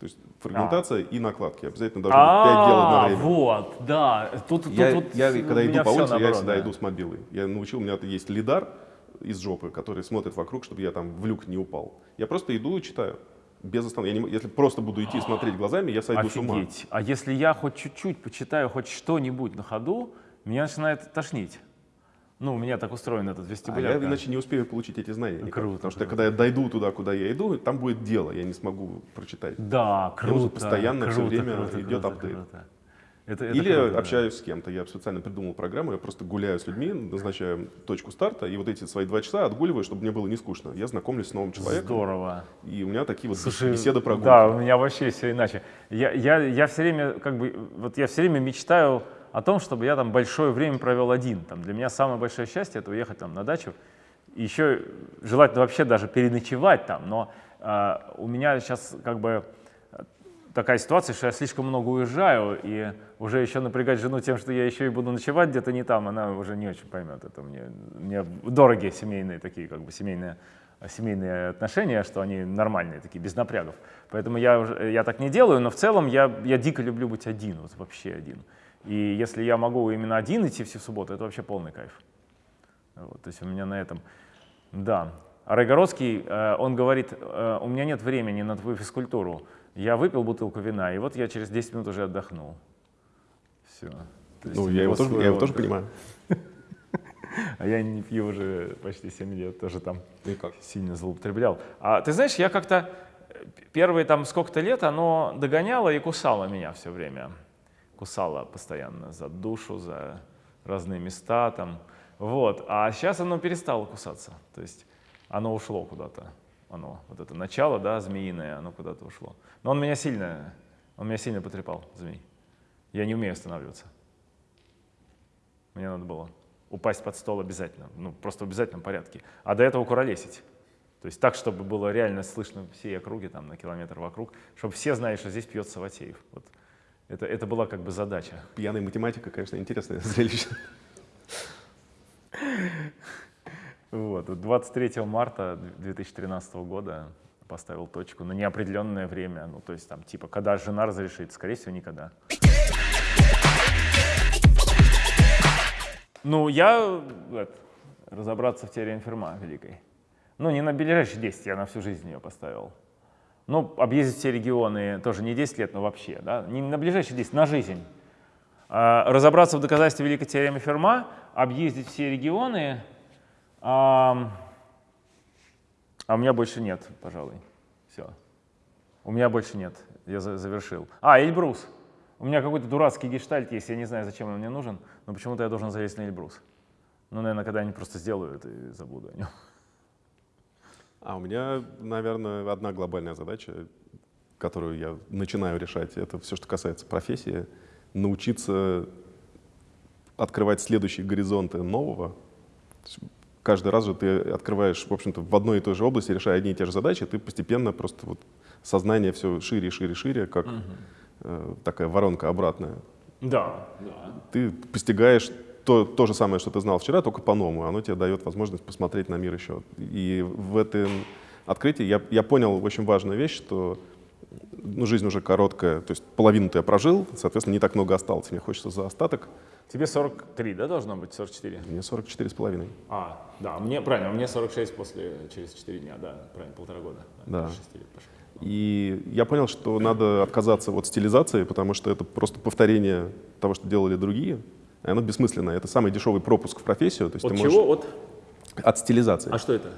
То есть фрагментация и накладки. Обязательно должно быть 5 дел А, одновременно. вот, да. Тут, тут Я, вот я когда иду по улице, я всегда да. иду с мобилой. Я научил, у меня есть лидар из жопы, который смотрит вокруг, чтобы я там в люк не упал. Я просто иду и читаю. Без остановки. Я не если просто буду идти и смотреть глазами, я сойду с ума. Офигеть. А если я хоть чуть-чуть почитаю хоть что-нибудь на ходу, меня начинает тошнить. Ну, у меня так устроен этот А вестибуляр. я иначе не успею получить эти знания. никак. Круто, Потому что круто. когда я дойду туда, куда я иду, там будет дело, я не смогу прочитать. Да, круто. нужно постоянно всё круто, время круто, идет круто, апдейт. круто. Это, это Или круто, да. общаюсь с кем-то. Я специально придумал программу, я просто гуляю с людьми, назначаю точку старта, и вот эти свои два часа отгуливаю, чтобы мне было не скучно. Я знакомлюсь с новым человеком, Здорово. и у меня такие вот Слушай, беседы прогулки. Да, у меня вообще все иначе. Я, я, я все время, как бы, вот я все время мечтаю о том, чтобы я там большое время провел один. Там, для меня самое большое счастье — это уехать там на дачу. И еще желательно вообще даже переночевать там. Но а, у меня сейчас как бы э, такая ситуация, что я слишком много уезжаю, и уже еще напрягать жену тем, что я еще и буду ночевать где-то не там, она уже не очень поймет. Это мне, мне дорогие семейные такие, как бы семейные, семейные отношения, что они нормальные такие, без напрягов. Поэтому я, уже, я так не делаю, но в целом я, я дико люблю быть один, вот вообще один. И если я могу именно один идти все в субботу, это вообще полный кайф. Вот, то есть у меня на этом, да. А Райгородский, э, он говорит, э, у меня нет времени на твою физкультуру. Я выпил бутылку вина, и вот я через 10 минут уже отдохнул. Все. Ну, я его, тоже, я его тоже понимаю. А я не пью уже почти 7 лет, тоже там И как? сильно злоупотреблял. А ты знаешь, я как-то э, первые там сколько-то лет оно догоняло и кусало меня все время. Кусало постоянно за душу, за разные места там. Вот. А сейчас оно перестало кусаться. То есть оно ушло куда-то. Оно, вот это начало, да, змеиное, оно куда-то ушло. Но он меня сильно, он меня сильно потрепал, змей. Я не умею останавливаться. Мне надо было упасть под стол обязательно, ну просто в обязательном порядке. А до этого куролесить. То есть так, чтобы было реально слышно всей округе, там на километр вокруг, чтобы все знали, что здесь пьет Саватеев. Вот. Это, это была как бы задача. Пьяная математика, конечно, интересное зрелище. Вот. вот 23 марта 2013 года поставил точку на неопределенное время. Ну, то есть там типа, когда жена разрешит, скорее всего, никогда. Ну, я это, разобраться в теории Ферма великой. Ну, не на ближайшие 10, я на всю жизнь ее поставил. Ну, объездить все регионы тоже не 10 лет, но вообще, да, не на ближайшие 10, на жизнь. А, разобраться в доказательстве великой теоремы Ферма, объездить все регионы, а, а у меня больше нет, пожалуй. Все. У меня больше нет. Я за- завершил. А, Эльбрус. У меня какой-то дурацкий гештальт есть, я не знаю, зачем он мне нужен, но почему-то я должен залезть на Эльбрус. Ну, наверное, когда-нибудь просто сделаю это и забуду о нем. А у меня, наверное, одна глобальная задача, которую я начинаю решать, это все, что касается профессии, научиться открывать следующие горизонты нового. Каждый раз же ты открываешь, в общем-то, в одной и той же области, решая одни и те же задачи, ты постепенно просто вот сознание все шире, шире, шире, как э, такая воронка обратная. Да, да. Ты постигаешь то, то же самое, что ты знал вчера, только по-новому. Оно тебе дает возможность посмотреть на мир еще. И в этом открытии я, я понял очень важную вещь, что ну, жизнь уже короткая, то есть половину ты я прожил, соответственно, не так много осталось. Мне хочется за остаток. Тебе 43, да, должно быть? 44? Мне 44 с половиной. А, да, мне, правильно, мне 46 после, через 4 дня, да, правильно, полтора года. Да. 6 лет пошло. И я понял, что надо отказаться от стилизации, потому что это просто повторение того, что делали другие. И оно бессмысленное. Это самый дешевый пропуск в профессию. То есть От ты чего? можешь- От? От стилизации. А что это?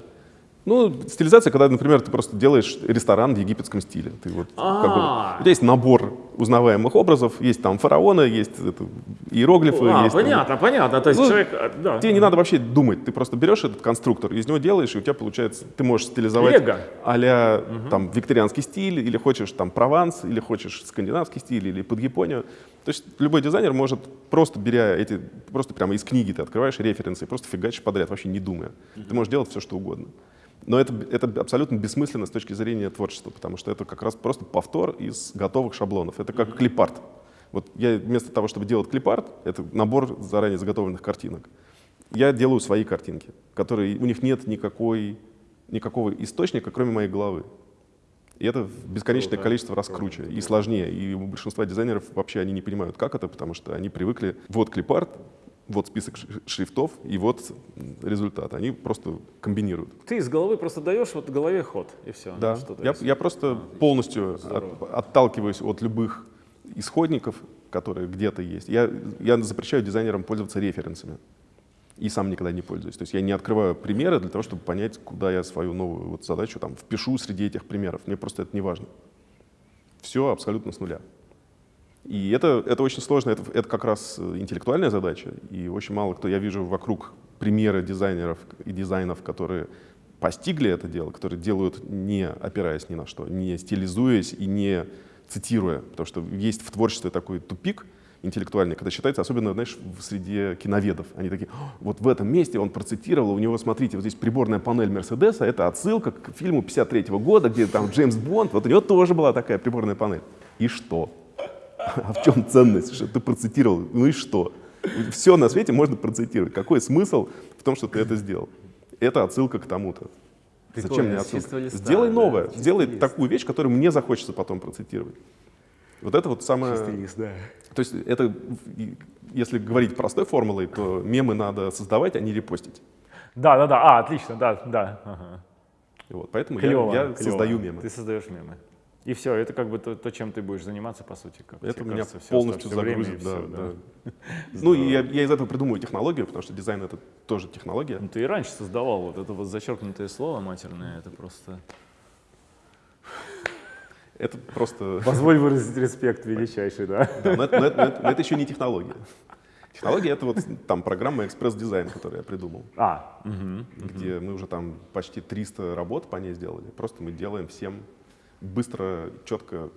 Ну, стилизация, когда, например, ты просто делаешь ресторан в египетском стиле. Ты вот, как бы, А. у тебя есть набор узнаваемых образов, есть там фараоны, есть это, иероглифы. А, есть, там- понятно, понятно. То есть Ну, человек, а, да. Тебе не надо вообще думать, ты просто берешь этот конструктор, из него делаешь, и у тебя получается, ты можешь стилизовать Лего. а там викторианский стиль, или хочешь там Прованс, или хочешь скандинавский стиль, или под Японию. То есть любой дизайнер может просто беря эти, просто прямо из книги ты открываешь референсы просто фигачишь подряд, вообще не думая. Ты можешь делать все, что угодно. Но это, это абсолютно бессмысленно с точки зрения творчества, потому что это как раз просто повтор из готовых шаблонов. Это как клипарт. Вот я вместо того, чтобы делать клипарт, это набор заранее заготовленных картинок, я делаю свои картинки, которые у них нет никакой никакого источника, кроме моей головы. И это бесконечное Круто, количество раз круче и сложнее. И у большинства дизайнеров вообще они не понимают, как это, потому что они привыкли, вот клипарт, вот список шри- шрифтов и вот результат. Они просто комбинируют. Ты из головы просто даешь вот голове ход, и все. Да, я, я просто полностью от- отталкиваюсь от любых исходников, которые где-то есть. Я, я запрещаю дизайнерам пользоваться референсами. И сам никогда не пользуюсь. То есть я не открываю примеры для того, чтобы понять, куда я свою новую вот задачу там впишу среди этих примеров. Мне просто это не важно. Все абсолютно с нуля. И это, это очень сложно, это, это как раз э, интеллектуальная задача, и очень мало кто, я вижу вокруг примеры дизайнеров и дизайнов, которые постигли это дело, которые делают не опираясь ни на что, не стилизуясь и не цитируя, потому что есть в творчестве такой тупик интеллектуальный, когда считается, особенно, знаешь, в среде киноведов, они такие, «О, вот в этом месте он процитировал, у него, смотрите, вот здесь приборная панель Мерседеса, это отсылка к фильму 53 года, где там Джеймс Бонд, вот у него тоже была такая приборная панель. И что? А в чем ценность, что ты процитировал? Ну и что? Все на свете можно процитировать. Какой смысл в том, что ты это сделал? Это отсылка к тому-то. Зачем Прикольно, мне с отсылка? листа, Сделай да, новое, чистый сделай лист. такую вещь, которую мне захочется потом процитировать. Вот это вот самое... да. То есть это, если говорить простой формулой, то мемы надо создавать, а не репостить. Да, да, да. А, отлично, да, да. Ага. Вот, поэтому я- Клево, я, клево. создаю мемы. Ты создаешь мемы. И все, это как бы то, то, чем ты будешь заниматься, по сути. Как Это меня кажется, полностью и загрузит. да, всё, да. Ну и я, я из этого придумываю технологию, потому что дизайн это тоже технология. Ну, ты и раньше создавал вот это вот зачеркнутое слово матерное, это просто... Это просто... Позволь выразить респект величайший, да? Да, но, это, но это- но это- еще не технология. Технология — это вот там программа экспресс-дизайн, которую я придумал, А, мгм. где мы уже там почти 300 работ по ней сделали. Просто мы делаем всем быстро, четко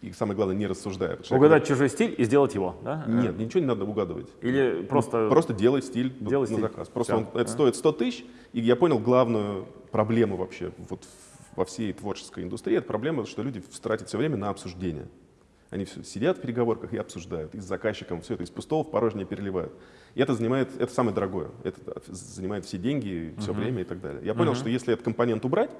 и, самое главное, не рассуждая. Потому Угадать чужой стиль и сделать его, да? когда- Нет, ничего не надо угадывать. Или просто... Просто делай стиль Делай на стиль. заказ. Просто он- это стоит 100 тысяч, и я понял главную проблему вообще вот во всей творческой индустрии. Это проблема, что люди тратят все время на обсуждение. Они все сидят в переговорках и обсуждают, и с заказчиком все это из пустого в порожнее переливают. И это занимает, это самое дорогое, это занимает все деньги, все время и так далее. Я понял, что если этот компонент убрать,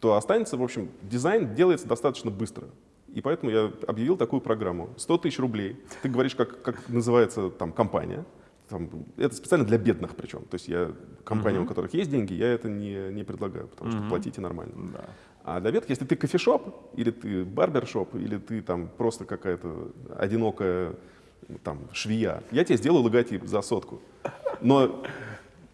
то останется, в общем, дизайн делается достаточно быстро. И поэтому я объявил такую программу. 100 тысяч рублей. Ты говоришь, как, как называется там компания. Там, это специально для бедных причем. То есть я компаниям, у которых есть деньги, я это не, не предлагаю, потому что платите нормально. Да. А для веток, если ты кофешоп, или ты барбершоп, или ты там просто какая-то одинокая там, швея, я тебе сделаю логотип за сотку. Но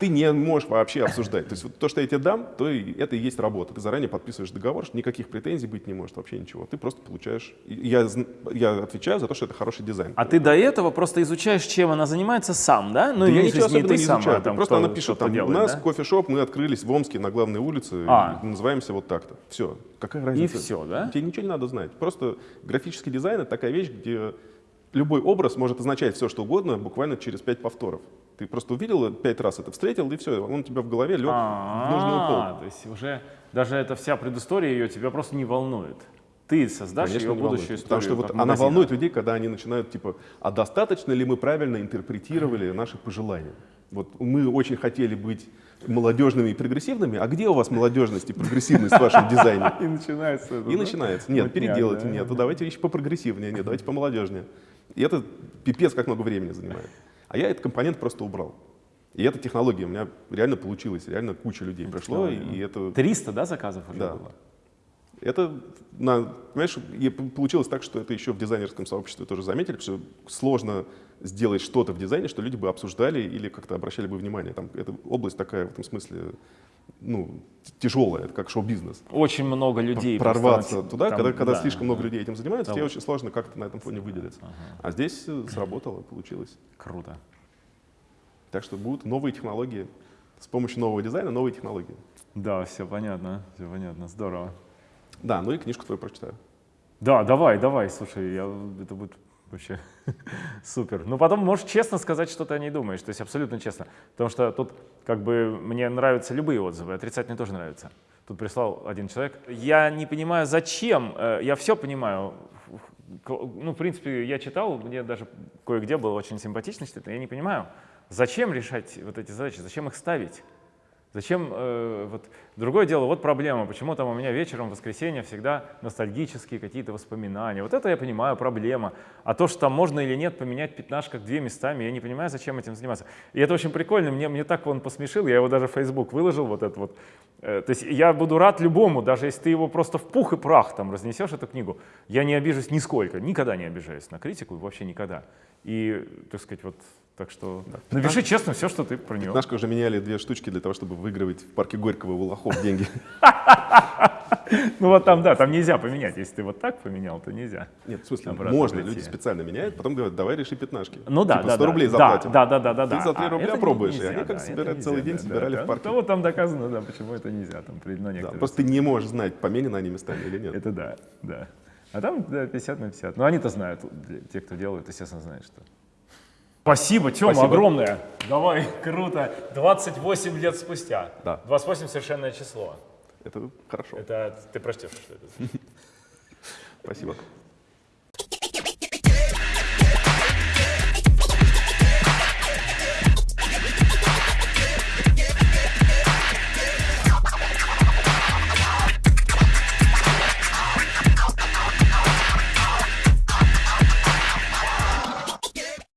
ты не можешь вообще обсуждать. То есть вот то, что я тебе дам, то и это и есть работа. Ты заранее подписываешь договор, что никаких претензий быть не может, вообще ничего. Ты просто получаешь... и Я, я отвечаю за то, что это хороший дизайн. А ты до этого просто изучаешь, чем она занимается сам, да? Ну, Да я ничего не сам, изучаю. там Просто кто она пишет, там, делает, у нас да? кофешоп, мы открылись в Омске на главной улице, А. и называемся вот так-то. Все. Какая разница? всё, да? Тебе ничего не надо знать. Просто графический дизайн — это такая вещь, где любой образ может означать все, что угодно, буквально через пять повторов. Ты просто увидел пять раз это, встретил, и все, он у тебя в голове лег в нужную А, полку. то есть уже даже эта вся предыстория ее тебя просто не волнует. Ты создашь Конечно, ее будущую волнует. историю. Потому что вот она волнует людей, когда они начинают типа, а достаточно ли мы правильно интерпретировали наши пожелания? Вот мы очень хотели быть молодежными и прогрессивными, а где у вас молодежность и прогрессивность в вашем дизайне? И начинается это, И начинается. Нет, Мутняк, переделайте, да. нет, ну давайте вещи попрогрессивнее, нет, давайте помолодежнее. И это пипец как много времени занимает. А я этот компонент просто убрал. И эта технология у меня реально получилась, реально куча людей пришло, и это 300, да, заказов уже Да. было? это, на, понимаешь, и получилось так, что это еще в дизайнерском сообществе тоже заметили, что сложно сделать что-то в дизайне, что люди бы обсуждали или как-то обращали бы внимание. Там, эта область такая в этом смысле ну, тяжелая, это как шоу-бизнес. Очень много людей. Прорваться туда, там, когда, когда да, слишком много да. людей этим занимаются, Да. тебе очень сложно как-то на этом фоне выделиться. А здесь э, сработало, получилось. Круто. Так что будут новые технологии. С помощью нового дизайна новые технологии. Да, все понятно, все понятно, здорово. Да, ну и книжку твою прочитаю. Да, давай, давай, слушай, я, это будет вообще супер. Но потом можешь честно сказать, что ты о ней думаешь, то есть абсолютно честно. Потому что тут как бы мне нравятся любые отзывы, отрицательные тоже нравятся. Тут прислал один человек. Я не понимаю, зачем, э, я все понимаю. Ну, в принципе, я читал, мне даже кое-где было очень симпатично читать, но я не понимаю, зачем решать вот эти задачи, зачем их ставить? Зачем, э, вот, другое дело, вот проблема, почему там у меня вечером в воскресенье всегда ностальгические какие-то воспоминания. Вот это я понимаю, проблема. А то, что там можно или нет поменять пятнашках две местами, я не понимаю, зачем этим заниматься. И это очень прикольно, мне, мне так он посмешил, я его даже в Facebook выложил, вот это вот. Э, то есть я буду рад любому, даже если ты его просто в пух и прах там разнесешь, эту книгу. Я не обижусь нисколько, никогда не обижаюсь на критику, вообще никогда. И, так сказать, вот так что напиши честно все, что ты про него. Пятнашка уже меняли две штучки для того, чтобы выигрывать в парке Горького у лохов деньги. Ну вот там, да, там нельзя поменять. Если ты вот так поменял, то нельзя. Нет, в смысле, можно, люди специально меняют, потом говорят, давай реши пятнашки. Ну да, Типа да, 100 да, рублей да, заплатим. Да, да, да, да, да. Ты за 3 А рубля пробуешь, и они как да, собирают целый день, да, собирали да. в парке. Да, вот там доказано, да, почему это нельзя, там Да, некоторых. просто ты не можешь знать, поменены они местами или нет. Это да, да. А там да, 50 на 50. Ну они-то знают, те, кто делают, естественно, знают, что. Спасибо, Тёма, Спасибо. огромное. Давай, круто. 28 лет спустя. Да. 28 совершенное число. Это хорошо. Это ты прочтешь, что это. Спасибо.